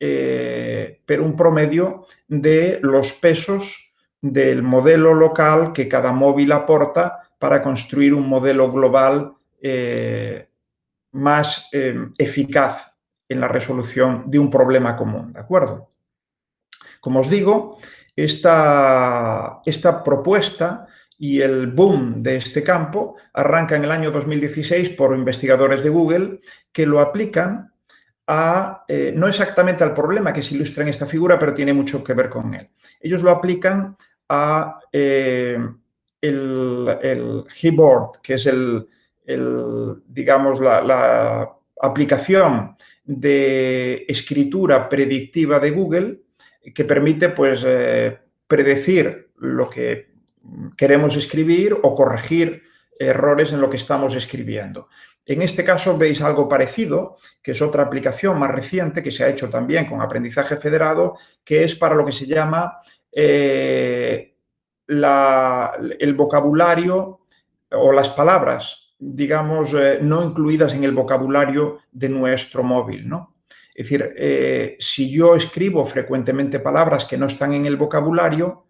eh, pero un promedio de los pesos del modelo local que cada móvil aporta para construir un modelo global eh, más eficaz en la resolución de un problema común, ¿de acuerdo? Como os digo, esta, esta propuesta y el boom de este campo arranca en el año 2016 por investigadores de Google que lo aplican a, eh, no exactamente al problema que se ilustra en esta figura, pero tiene mucho que ver con él. Ellos lo aplican a eh, el, el Gboard, que es el, digamos, la, la aplicación de escritura predictiva de Google, que permite pues, eh, predecir lo que queremos escribir o corregir errores en lo que estamos escribiendo. En este caso veis algo parecido, que es otra aplicación más reciente que se ha hecho también con aprendizaje federado, que es para lo que se llama eh, el vocabulario o las palabras, digamos, eh, no incluidas en el vocabulario de nuestro móvil, ¿no? Es decir, eh, si yo escribo frecuentemente palabras que no están en el vocabulario,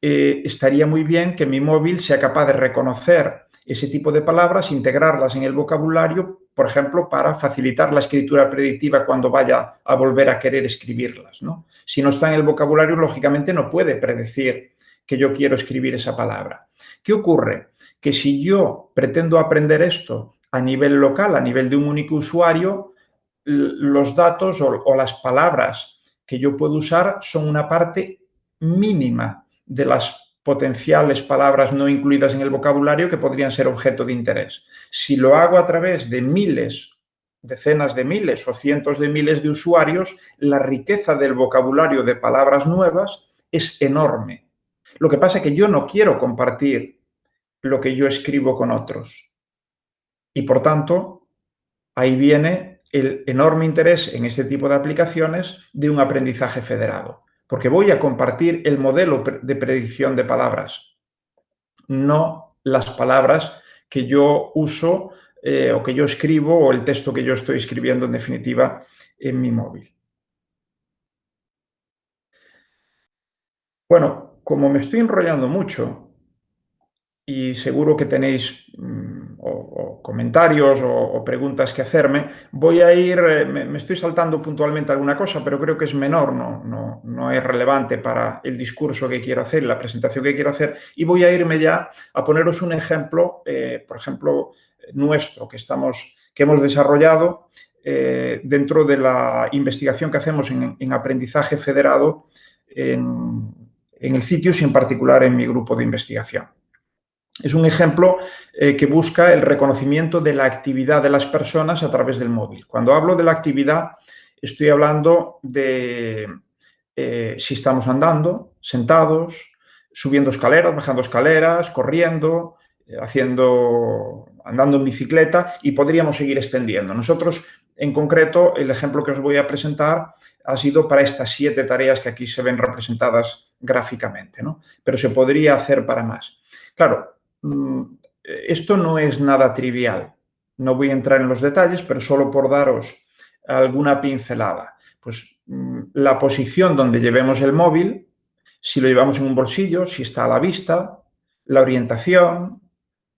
estaría muy bien que mi móvil sea capaz de reconocer ese tipo de palabras, integrarlas en el vocabulario, por ejemplo, para facilitar la escritura predictiva cuando vaya a volver a querer escribirlas. ¿no? Si no está en el vocabulario, lógicamente no puede predecir que yo quiero escribir esa palabra. ¿Qué ocurre? Que si yo pretendo aprender esto a nivel local, a nivel de un único usuario, los datos o, las palabras que yo puedo usar son una parte mínima de las potenciales palabras no incluidas en el vocabulario que podrían ser objeto de interés. Si lo hago a través de miles, decenas de miles o cientos de miles de usuarios, la riqueza del vocabulario de palabras nuevas es enorme. Lo que pasa es que yo no quiero compartir lo que yo escribo con otros. Y por tanto, ahí viene el enorme interés en este tipo de aplicaciones de un aprendizaje federado, porque voy a compartir el modelo de predicción de palabras, no las palabras que yo uso eh, o que yo escribo o el texto que yo estoy escribiendo en definitiva en mi móvil. Bueno, como me estoy enrollando mucho y seguro que tenéis mm, comentarios o, preguntas que hacerme. Voy a ir, eh, me, estoy saltando puntualmente alguna cosa, pero creo que es menor, no, no, no es relevante para el discurso que quiero hacer, la presentación que quiero hacer, y voy a irme ya a poneros un ejemplo, eh, por ejemplo, nuestro, que, estamos, que hemos desarrollado eh, dentro de la investigación que hacemos en, aprendizaje federado en, en el sitio y en particular en mi grupo de investigación. Es un ejemplo eh, que busca el reconocimiento de la actividad de las personas a través del móvil. Cuando hablo de la actividad, estoy hablando de eh, si estamos andando, sentados, subiendo escaleras, bajando escaleras, corriendo, eh, haciendo, andando en bicicleta y podríamos seguir extendiendo. Nosotros, en concreto, el ejemplo que os voy a presentar ha sido para estas siete tareas que aquí se ven representadas gráficamente, ¿no? Pero se podría hacer para más. Claro, esto no es nada trivial. No voy a entrar en los detalles, pero solo por daros alguna pincelada. Pues mm, la posición donde llevemos el móvil, si lo llevamos en un bolsillo, si está a la vista, la orientación,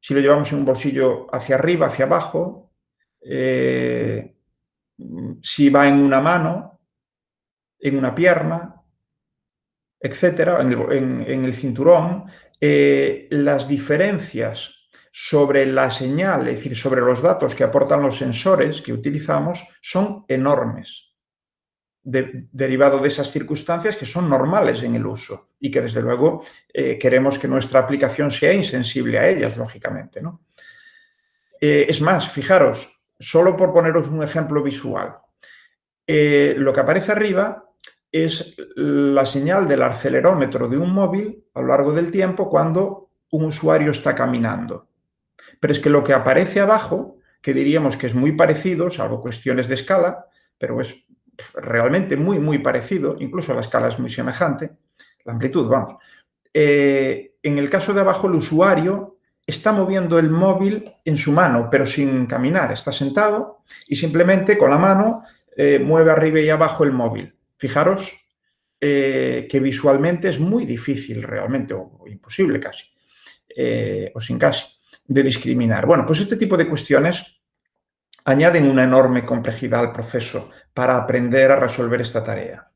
si lo llevamos en un bolsillo hacia arriba, hacia abajo, eh, si va en una mano, en una pierna, etcétera, en el cinturón, eh, las diferencias sobre la señal, es decir, sobre los datos que aportan los sensores que utilizamos, son enormes. derivado de esas circunstancias que son normales en el uso y que desde luego eh, queremos que nuestra aplicación sea insensible a ellas, lógicamente. Eh, es más, fijaros, solo por poneros un ejemplo visual, lo que aparece arriba es la señal del acelerómetro de un móvil a lo largo del tiempo cuando un usuario está caminando. Pero es que lo que aparece abajo, que diríamos que es muy parecido, salvo cuestiones de escala, pero es realmente muy, muy parecido, incluso la escala es muy semejante, la amplitud, vamos. Eh, en el caso de abajo, el usuario está moviendo el móvil en su mano, pero sin caminar, está sentado y simplemente con la mano eh, mueve arriba y abajo el móvil. Fijaros eh, que visualmente es muy difícil realmente, o, imposible casi, o sin casi, de discriminar. Bueno, pues este tipo de cuestiones añaden una enorme complejidad al proceso para aprender a resolver esta tarea.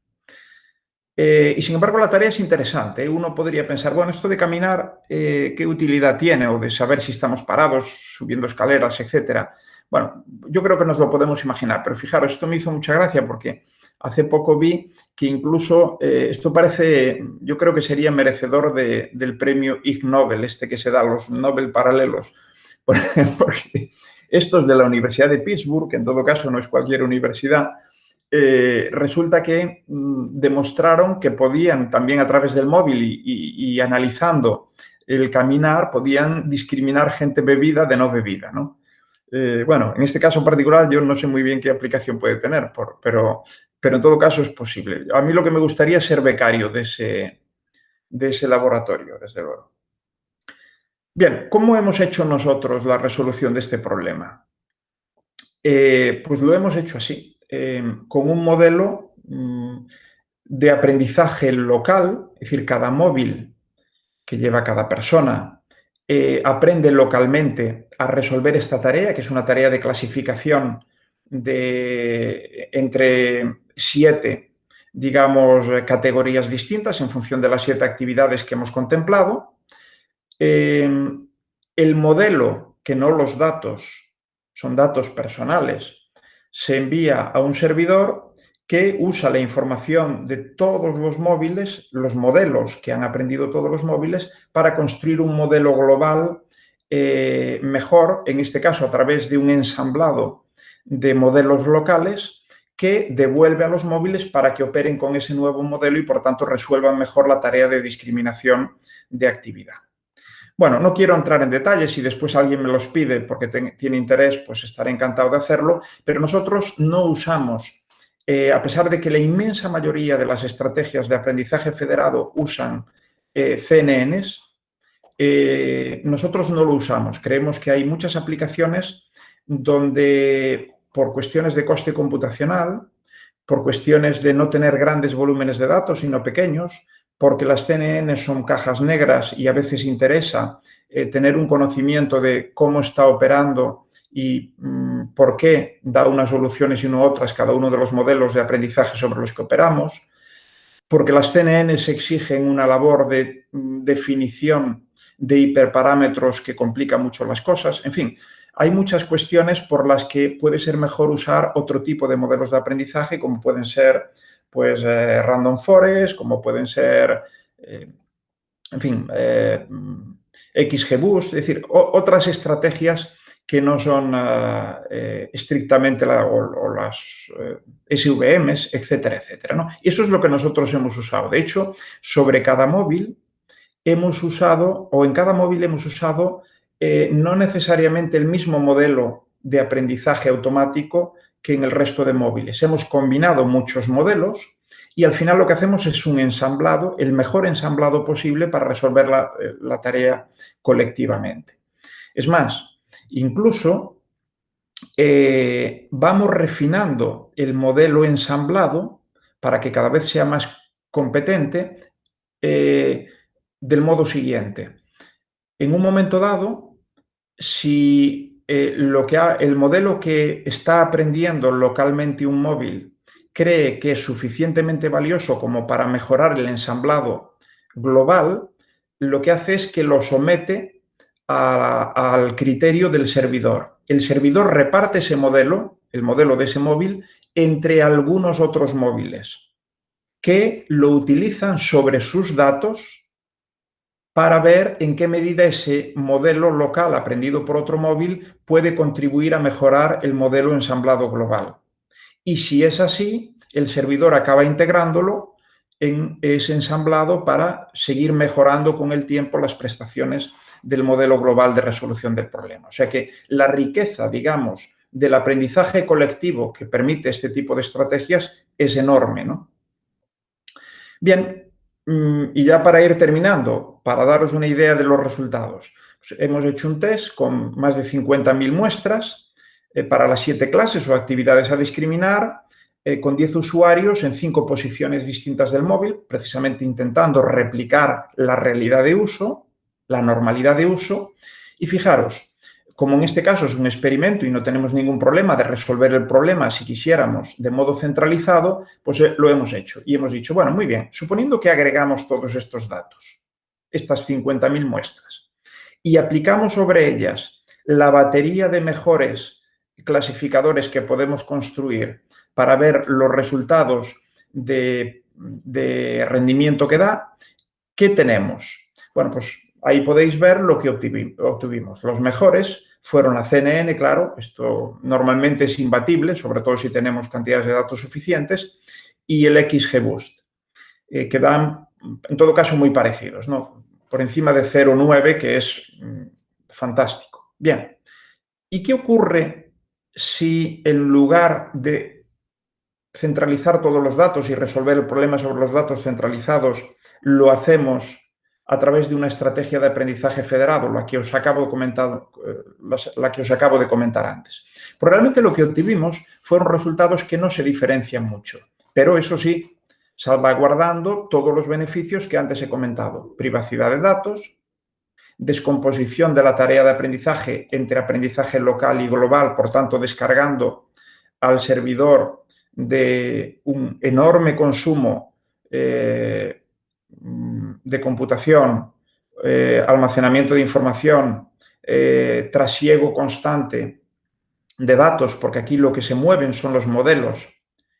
Eh, y sin embargo la tarea es interesante. Uno podría pensar, bueno, esto de caminar, eh, ¿qué utilidad tiene? O de saber si estamos parados, subiendo escaleras, etcétera. Bueno, yo creo que nos lo podemos imaginar, pero fijaros, esto me hizo mucha gracia porque hace poco vi que incluso eh, esto parece, yo creo que sería merecedor del premio Ig Nobel, este que se da, los Nobel paralelos, porque estos de la Universidad de Pittsburgh, que en todo caso no es cualquier universidad, eh, resulta que mm, demostraron que podían también a través del móvil y, analizando el caminar, podían discriminar gente bebida de no bebida, ¿no? Eh, bueno, en este caso en particular yo no sé muy bien qué aplicación puede tener, pero, pero en todo caso es posible. A mí lo que me gustaría es ser becario de ese, de ese laboratorio, desde luego. Bien, ¿cómo hemos hecho nosotros la resolución de este problema? Eh, pues lo hemos hecho así, eh, con un modelo mm, de aprendizaje local, es decir, cada móvil que lleva cada persona eh, aprende localmente a resolver esta tarea, que es una tarea de clasificación de entre siete, digamos, categorías distintas en función de las siete actividades que hemos contemplado. Em, el modelo, que no los datos, son datos personales, se envía a un servidor que usa la información de todos los móviles, los modelos que han aprendido todos los móviles, para construir un modelo global eh, mejor, en este caso a través de un ensamblado de modelos locales que devuelve a los móviles para que operen con ese nuevo modelo y por tanto resuelvan mejor la tarea de discriminación de actividad. Bueno, no quiero entrar en detalles, si después alguien me los pide porque tiene interés, pues estaré encantado de hacerlo, pero nosotros no usamos, eh, a pesar de que la inmensa mayoría de las estrategias de aprendizaje federado usan eh, CNNs, eh, nosotros no lo usamos. Creemos que hay muchas aplicaciones donde por cuestiones de coste computacional, por cuestiones de no tener grandes volúmenes de datos, sino pequeños, porque las CNN son cajas negras y a veces interesa eh, tener un conocimiento de cómo está operando y mm, por qué da unas soluciones y no otras cada uno de los modelos de aprendizaje sobre los que operamos, porque las CNNs exigen una labor de mm, definición de hiperparámetros que complica mucho las cosas, en fin, hay muchas cuestiones por las que puede ser mejor usar otro tipo de modelos de aprendizaje, como pueden ser pues eh, random forest, como pueden ser, eh, en fin, eh, XGBoost, es decir, otras estrategias que no son estrictamente las SVMs, etcétera, etcétera. Y eso es lo que nosotros hemos usado. De hecho, sobre cada móvil hemos usado, o en cada móvil hemos usado no necesariamente el mismo modelo de aprendizaje automático, que en el resto de móviles. Hemos combinado muchos modelos y al final lo que hacemos es un ensamblado, el mejor ensamblado posible para resolver la, eh, tarea colectivamente. Es más, incluso eh, vamos refinando el modelo ensamblado para que cada vez sea más competente eh, del modo siguiente. En un momento dado, si eh, lo que el modelo que está aprendiendo localmente un móvil cree que es suficientemente valioso como para mejorar el ensamblado global, lo que hace es que lo somete al criterio del servidor. El servidor reparte ese modelo, el modelo de ese móvil, entre algunos otros móviles que lo utilizan sobre sus datos para ver en qué medida ese modelo local aprendido por otro móvil puede contribuir a mejorar el modelo ensamblado global. Y si es así, el servidor acaba integrándolo en ese ensamblado para seguir mejorando con el tiempo las prestaciones del modelo global de resolución del problema. O sea que la riqueza, digamos, del aprendizaje colectivo que permite este tipo de estrategias es enorme. ¿no? Bien, y ya para ir terminando, para daros una idea de los resultados, pues hemos hecho un test con más de 50.000 muestras eh, para las siete clases o actividades a discriminar, eh, con 10 usuarios en cinco posiciones distintas del móvil, precisamente intentando replicar la realidad de uso, la normalidad de uso. Y fijaros, como en este caso es un experimento y no tenemos ningún problema de resolver el problema si quisiéramos de modo centralizado, pues eh, lo hemos hecho. Y hemos dicho, bueno, muy bien, suponiendo que agregamos todos estos datos, estas 50.000 muestras, y aplicamos sobre ellas la batería de mejores clasificadores que podemos construir para ver los resultados de, de rendimiento que da, ¿qué tenemos? Bueno, pues ahí podéis ver lo que obtuvimos. Los mejores fueron la CNN, claro, esto normalmente es imbatible, sobre todo si tenemos cantidades de datos suficientes, y el XGBoost, eh, que dan, en todo caso, muy parecidos, ¿no? Por encima de 0,9, que es mm, fantástico. Bien, ¿y qué ocurre si en lugar de centralizar todos los datos y resolver el problema sobre los datos centralizados, lo hacemos a través de una estrategia de aprendizaje federado, la que os acabo de comentar, eh, la que os acabo de comentar antes. Probablemente lo que obtuvimos fueron resultados que no se diferencian mucho, pero eso sí, salvaguardando todos los beneficios que antes he comentado. Privacidad de datos, descomposición de la tarea de aprendizaje entre aprendizaje local y global, por tanto, descargando al servidor de un enorme consumo eh, de computación, eh, almacenamiento de información, eh, trasiego constante de datos, porque aquí lo que se mueven son los modelos,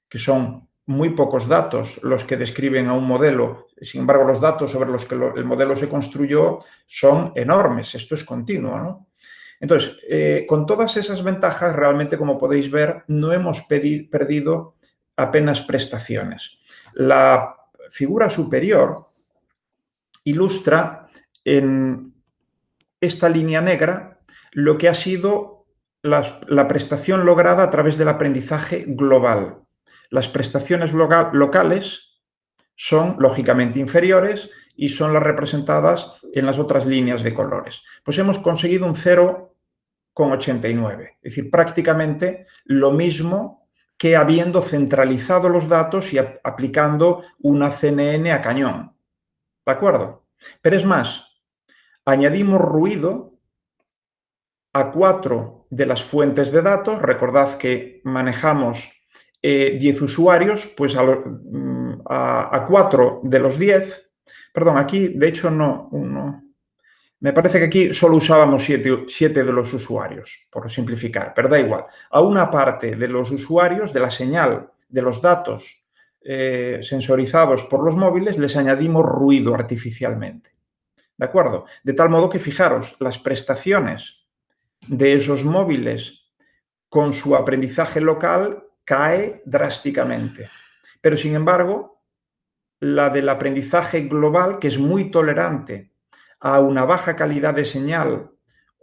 que son muy pocos datos los que describen a un modelo. Sin embargo, los datos sobre los que el modelo se construyó son enormes. Esto es continuo, Entonces, eh, con todas esas ventajas, realmente, como podéis ver, no hemos perdido apenas prestaciones. La figura superior ilustra en esta línea negra lo que ha sido la, prestación lograda a través del aprendizaje global. Las prestaciones locales son lógicamente inferiores y son las representadas en las otras líneas de colores. Pues hemos conseguido un 0,89, es decir, prácticamente lo mismo que habiendo centralizado los datos y aplicando una CNN a cañón. ¿De acuerdo? Pero es más, añadimos ruido a cuatro de las fuentes de datos. Recordad que manejamos 10 eh, usuarios, pues mm, a, cuatro de los 10. Perdón, aquí de hecho no, uno, me parece que aquí solo usábamos siete, de los usuarios, por simplificar, pero da igual. A una parte de los usuarios, de la señal, de los datos eh, sensorizados por los móviles, les añadimos ruido artificialmente. ¿De acuerdo? De tal modo que, fijaros, las prestaciones de esos móviles con su aprendizaje local cae drásticamente. Pero, sin embargo, la del aprendizaje global, que es muy tolerante a una baja calidad de señal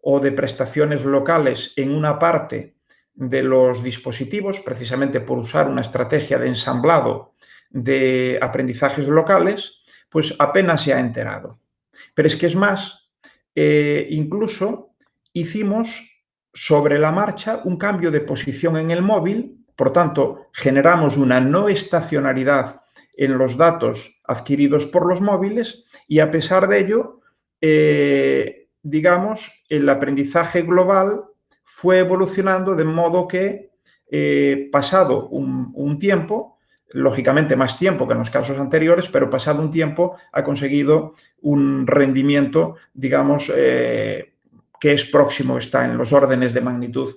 o de prestaciones locales en una parte de los dispositivos, precisamente por usar una estrategia de ensamblado de aprendizajes locales, pues apenas se ha enterado. Pero es que es más, eh, incluso hicimos sobre la marcha un cambio de posición en el móvil, por tanto, generamos una no estacionalidad en los datos adquiridos por los móviles y a pesar de ello, eh, digamos, el aprendizaje global fue evolucionando de modo que, eh, pasado un, tiempo, lógicamente más tiempo que en los casos anteriores, pero pasado un tiempo ha conseguido un rendimiento, digamos, eh, que es próximo, está en los órdenes de magnitud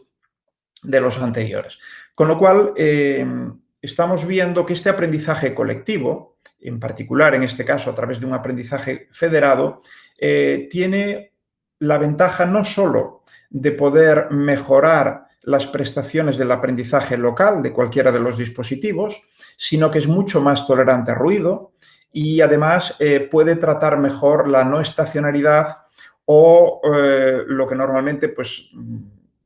de los anteriores. Con lo cual, eh, estamos viendo que este aprendizaje colectivo, en particular en este caso a través de un aprendizaje federado, eh, tiene la ventaja no solo de poder mejorar las prestaciones del aprendizaje local de cualquiera de los dispositivos, sino que es mucho más tolerante a ruido y además eh, puede tratar mejor la no estacionalidad o eh, lo que normalmente pues,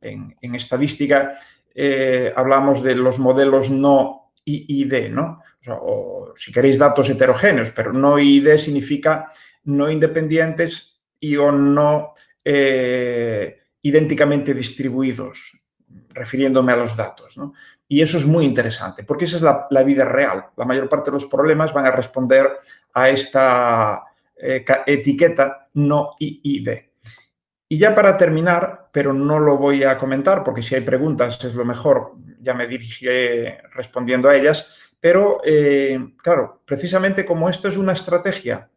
en, estadística eh, hablamos de los modelos no IID, ¿no? O, si queréis datos heterogéneos, pero no IID significa no independientes y o no idénticamente distribuidos, refiriéndome a los datos. Y eso es muy interesante, porque esa es la, vida real. La mayor parte de los problemas van a responder a esta eh, etiqueta no IID. Y ya para terminar, pero no lo voy a comentar, porque si hay preguntas es lo mejor, ya me dirigiré respondiendo a ellas, pero eh, claro, precisamente como esto es una estrategia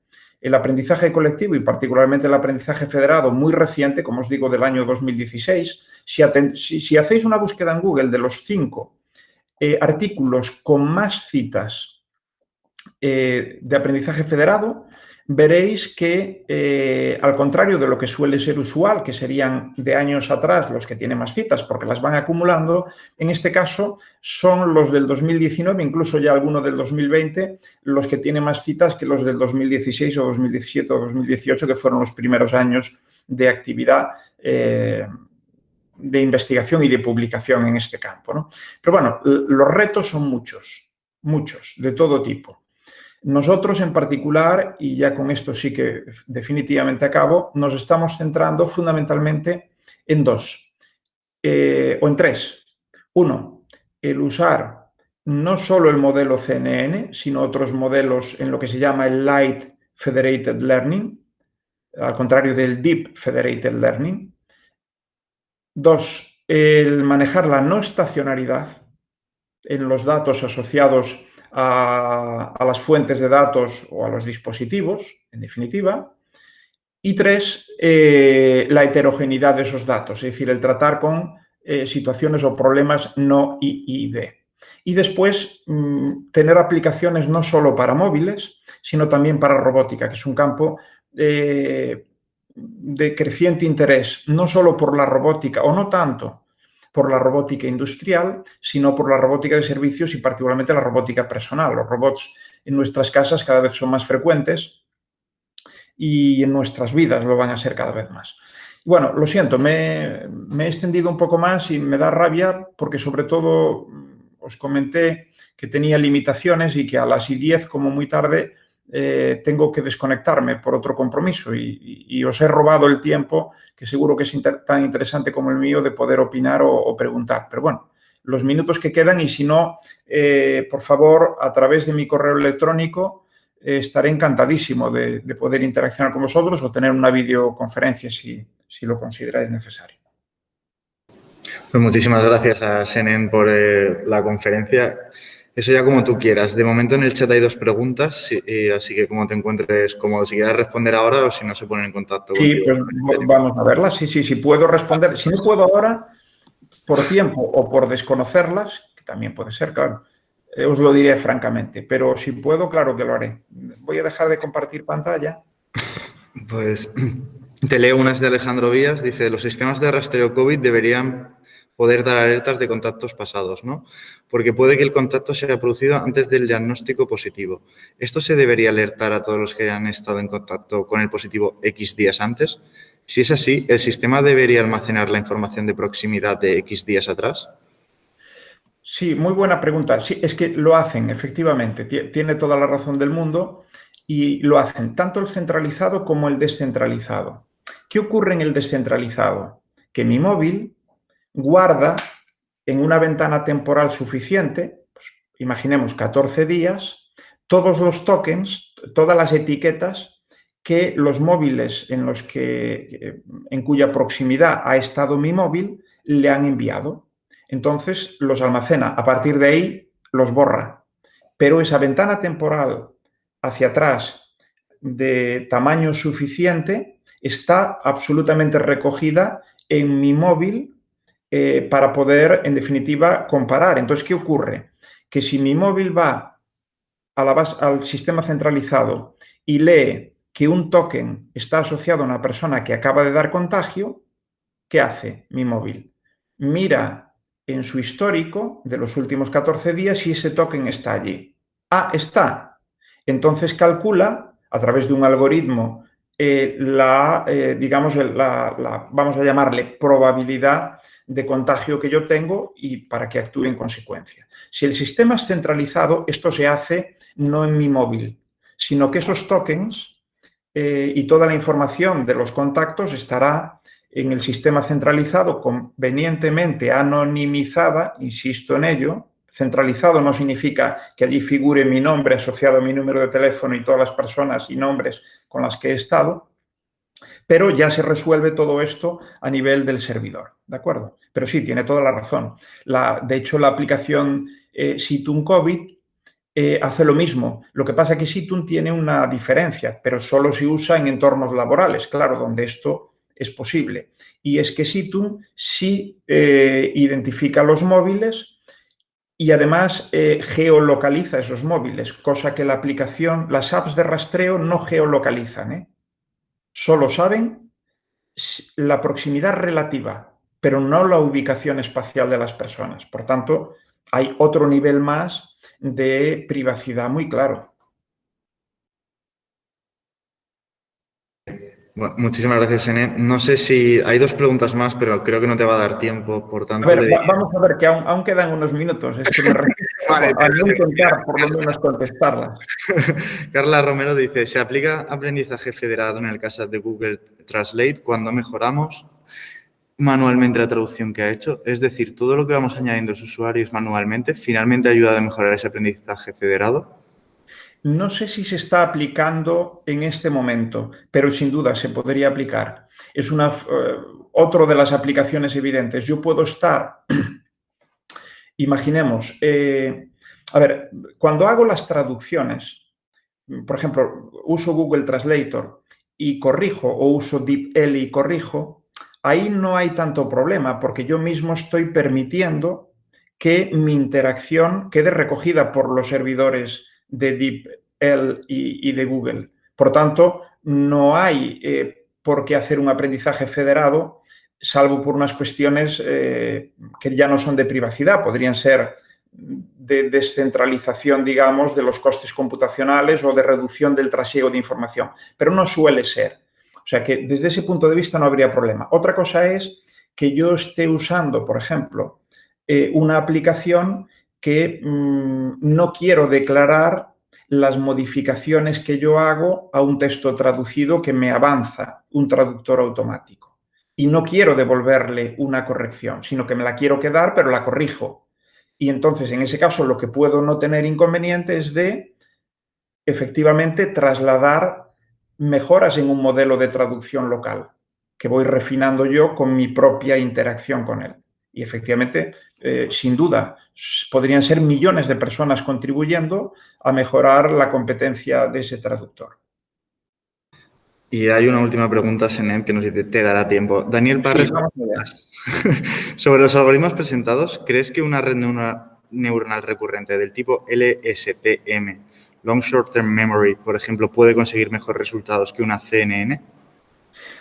el aprendizaje colectivo y particularmente el aprendizaje federado muy reciente, como os digo, del año 2016, si, hacéis una búsqueda en Google de los cinco eh, artículos con más citas eh, de aprendizaje federado, veréis que, eh, al contrario de lo que suele ser usual, que serían de años atrás los que tienen más citas porque las van acumulando, en este caso son los del 2019, incluso ya algunos del 2020, los que tienen más citas que los del 2016 o 2017 o 2018, que fueron los primeros años de actividad eh, de investigación y de publicación en este campo. Pero bueno, los retos son muchos, muchos, de todo tipo. Nosotros en particular, y ya con esto sí que definitivamente acabo, nos estamos centrando fundamentalmente en dos, eh, o en tres. Uno, el usar no solo el modelo CNN, sino otros modelos en lo que se llama el Light Federated Learning, al contrario del Deep Federated Learning. Dos, el manejar la no estacionalidad en los datos asociados a, las fuentes de datos o a los dispositivos, en definitiva. Y tres, eh, la heterogeneidad de esos datos, es decir, el tratar con eh, situaciones o problemas no IID. Y después, mm, tener aplicaciones no solo para móviles, sino también para robótica, que es un campo eh, de creciente interés, no solo por la robótica, o no tanto por la robótica industrial, sino por la robótica de servicios y particularmente la robótica personal. Los robots en nuestras casas cada vez son más frecuentes y en nuestras vidas lo van a ser cada vez más. Bueno, lo siento, me, he extendido un poco más y me da rabia porque sobre todo os comenté que tenía limitaciones y que a las 10 como muy tarde eh, tengo que desconectarme por otro compromiso y, os he robado el tiempo, que seguro que es tan interesante como el mío, de poder opinar o, preguntar. Pero bueno, los minutos que quedan y si no, eh, por favor, a través de mi correo electrónico, eh, estaré encantadísimo de, poder interaccionar con vosotros o tener una videoconferencia si, si lo consideráis necesario. Pues muchísimas gracias a Senen por la conferencia. Eso ya como tú quieras. De momento en el chat hay dos preguntas, así que como te encuentres cómodo, si quieres responder ahora o si no se ponen en contacto. Sí, pues vamos a verlas. Sí, sí, sí, puedo responder. Si no puedo ahora, por tiempo o por desconocerlas, que también puede ser, claro, eh, os lo diré francamente. Pero si puedo, claro que lo haré. Voy a dejar de compartir pantalla. Pues te leo unas de Alejandro Vías. Dice, los sistemas de rastreo COVID deberían poder dar alertas de contactos pasados, ¿no? Porque puede que el contacto se haya producido antes del diagnóstico positivo. ¿Esto se debería alertar a todos los que hayan estado en contacto con el positivo X días antes? Si es así, ¿el sistema debería almacenar la información de proximidad de X días atrás? Sí, muy buena pregunta. Sí, es que lo hacen, efectivamente. Tiene toda la razón del mundo y lo hacen tanto el centralizado como el descentralizado. ¿Qué ocurre en el descentralizado? Que mi móvil guarda en una ventana temporal suficiente, pues, imaginemos 14 días, todos los tokens, todas las etiquetas que los móviles en los que en cuya proximidad ha estado mi móvil le han enviado. Entonces los almacena, a partir de ahí los borra. Pero esa ventana temporal hacia atrás de tamaño suficiente está absolutamente recogida en mi móvil eh, para poder, en definitiva, comparar. Entonces, ¿qué ocurre? Que si mi móvil va al sistema centralizado y lee que un token está asociado a una persona que acaba de dar contagio, ¿qué hace mi móvil? Mira en su histórico de los últimos 14 días si ese token está allí. Ah, está. Entonces calcula a través de un algoritmo eh, la, eh, digamos, la, vamos a llamarle probabilidad de contagio que yo tengo y para que actúe en consecuencia. Si el sistema es centralizado, esto se hace no en mi móvil, sino que esos tokens eh, y toda la información de los contactos estará en el sistema centralizado convenientemente anonimizada, insisto en ello, centralizado no significa que allí figure mi nombre asociado a mi número de teléfono y todas las personas y nombres con las que he estado, pero ya se resuelve todo esto a nivel del servidor, ¿de acuerdo? Pero sí, tiene toda la razón. De hecho, la aplicación eh, Situn COVID eh, hace lo mismo. Lo que pasa es que Situn tiene una diferencia, pero solo se usa en entornos laborales, claro, donde esto es posible. Y es que Situn sí eh, identifica los móviles y además eh, geolocaliza esos móviles, cosa que la aplicación, las apps de rastreo no geolocalizan. Solo saben la proximidad relativa, pero no la ubicación espacial de las personas. Por tanto, hay otro nivel más de privacidad muy claro. muchísimas gracias, Ene. No sé si hay dos preguntas más, pero creo que no te va a dar tiempo, por tanto... A ver, vamos a ver, que aún, quedan unos minutos. Es que me vale, a no intentar por lo menos contestarlas. Carla Romero dice, ¿se aplica aprendizaje federado en el caso de Google Translate cuando mejoramos manualmente la traducción que ha hecho? Es decir, todo lo que vamos añadiendo los usuarios manualmente, ¿finalmente ayuda a mejorar ese aprendizaje federado? No sé si se está aplicando en este momento, pero sin duda se podría aplicar. Es una, eh, otro de las aplicaciones evidentes. Yo puedo estar, imaginemos, eh, a ver, cuando hago las traducciones, por ejemplo, uso Google Translator y corrijo o uso DeepL y corrijo, ahí no hay tanto problema porque yo mismo estoy permitiendo que mi interacción quede recogida por los servidores de DeepL y, y de Google. Por tanto, no hay eh, por qué hacer un aprendizaje federado, salvo por unas cuestiones eh, que ya no son de privacidad, podrían ser de descentralización, digamos, de los costes computacionales o de reducción del trasiego de información, pero no suele ser. O sea que desde ese punto de vista no habría problema. Otra cosa es que yo esté usando, por ejemplo, eh, una aplicación que mm, no quiero declarar las modificaciones que yo hago a un texto traducido que me avanza un traductor automático. Y no quiero devolverle una corrección, sino que me la quiero quedar, pero la corrijo. Y entonces, en ese caso, lo que puedo no tener inconveniente es de, efectivamente, trasladar mejoras en un modelo de traducción local, que voy refinando yo con mi propia interacción con él. Y efectivamente, eh, sin duda, podrían ser millones de personas contribuyendo a mejorar la competencia de ese traductor. Y hay una última pregunta, Senem, que nos dice, te dará tiempo. Daniel Parres, sobre los algoritmos presentados, ¿crees que una red neuronal recurrente del tipo LSTM, Long Short Term Memory, por ejemplo, puede conseguir mejores resultados que una CNN?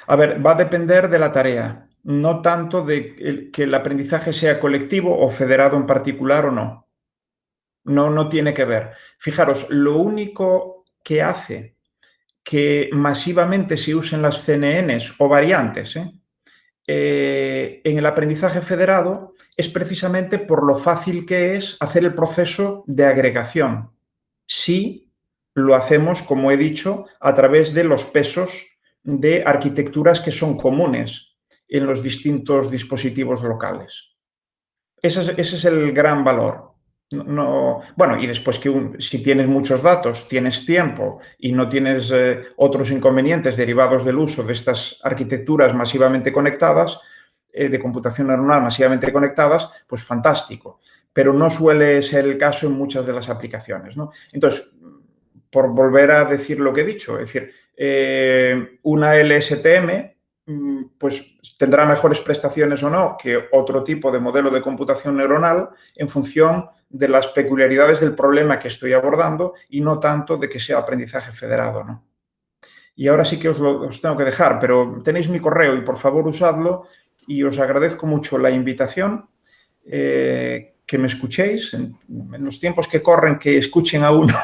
A ver, va a depender de la tarea no tanto de que el aprendizaje sea colectivo o federado en particular o no. No, no tiene que ver. Fijaros, lo único que hace que masivamente se usen las CNNs o variantes ¿eh? Eh, en el aprendizaje federado es precisamente por lo fácil que es hacer el proceso de agregación. Si lo hacemos, como he dicho, a través de los pesos de arquitecturas que son comunes en los distintos dispositivos locales. Ese es, el gran valor. No, bueno, y después que si tienes muchos datos, tienes tiempo y no tienes eh, otros inconvenientes derivados del uso de estas arquitecturas masivamente conectadas, eh, de computación neuronal masivamente conectadas, pues fantástico. Pero no suele ser el caso en muchas de las aplicaciones. Entonces, por volver a decir lo que he dicho, es decir, eh, una LSTM mm, pues tendrá mejores prestaciones o no que otro tipo de modelo de computación neuronal en función de las peculiaridades del problema que estoy abordando y no tanto de que sea aprendizaje federado, ¿no? Y ahora sí que os lo tengo que dejar, pero tenéis mi correo y por favor usadlo y os agradezco mucho la invitación, eh, que me escuchéis en, en, los tiempos que corren, que escuchen a uno,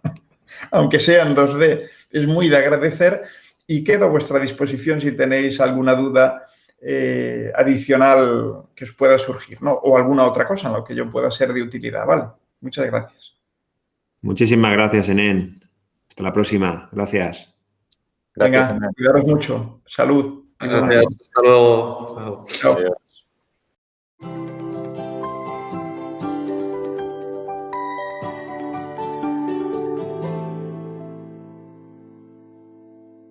aunque sean 2D, es muy de agradecer y quedo a vuestra disposición si tenéis alguna duda eh, adicional que os pueda surgir, ¿no? O alguna otra cosa en lo que yo pueda ser de utilidad, ¿vale? Muchas gracias. Muchísimas gracias, Enen. Hasta la próxima. Gracias. Venga, cuidaros mucho. Salud. Gracias. Hasta luego. Chao. Chao.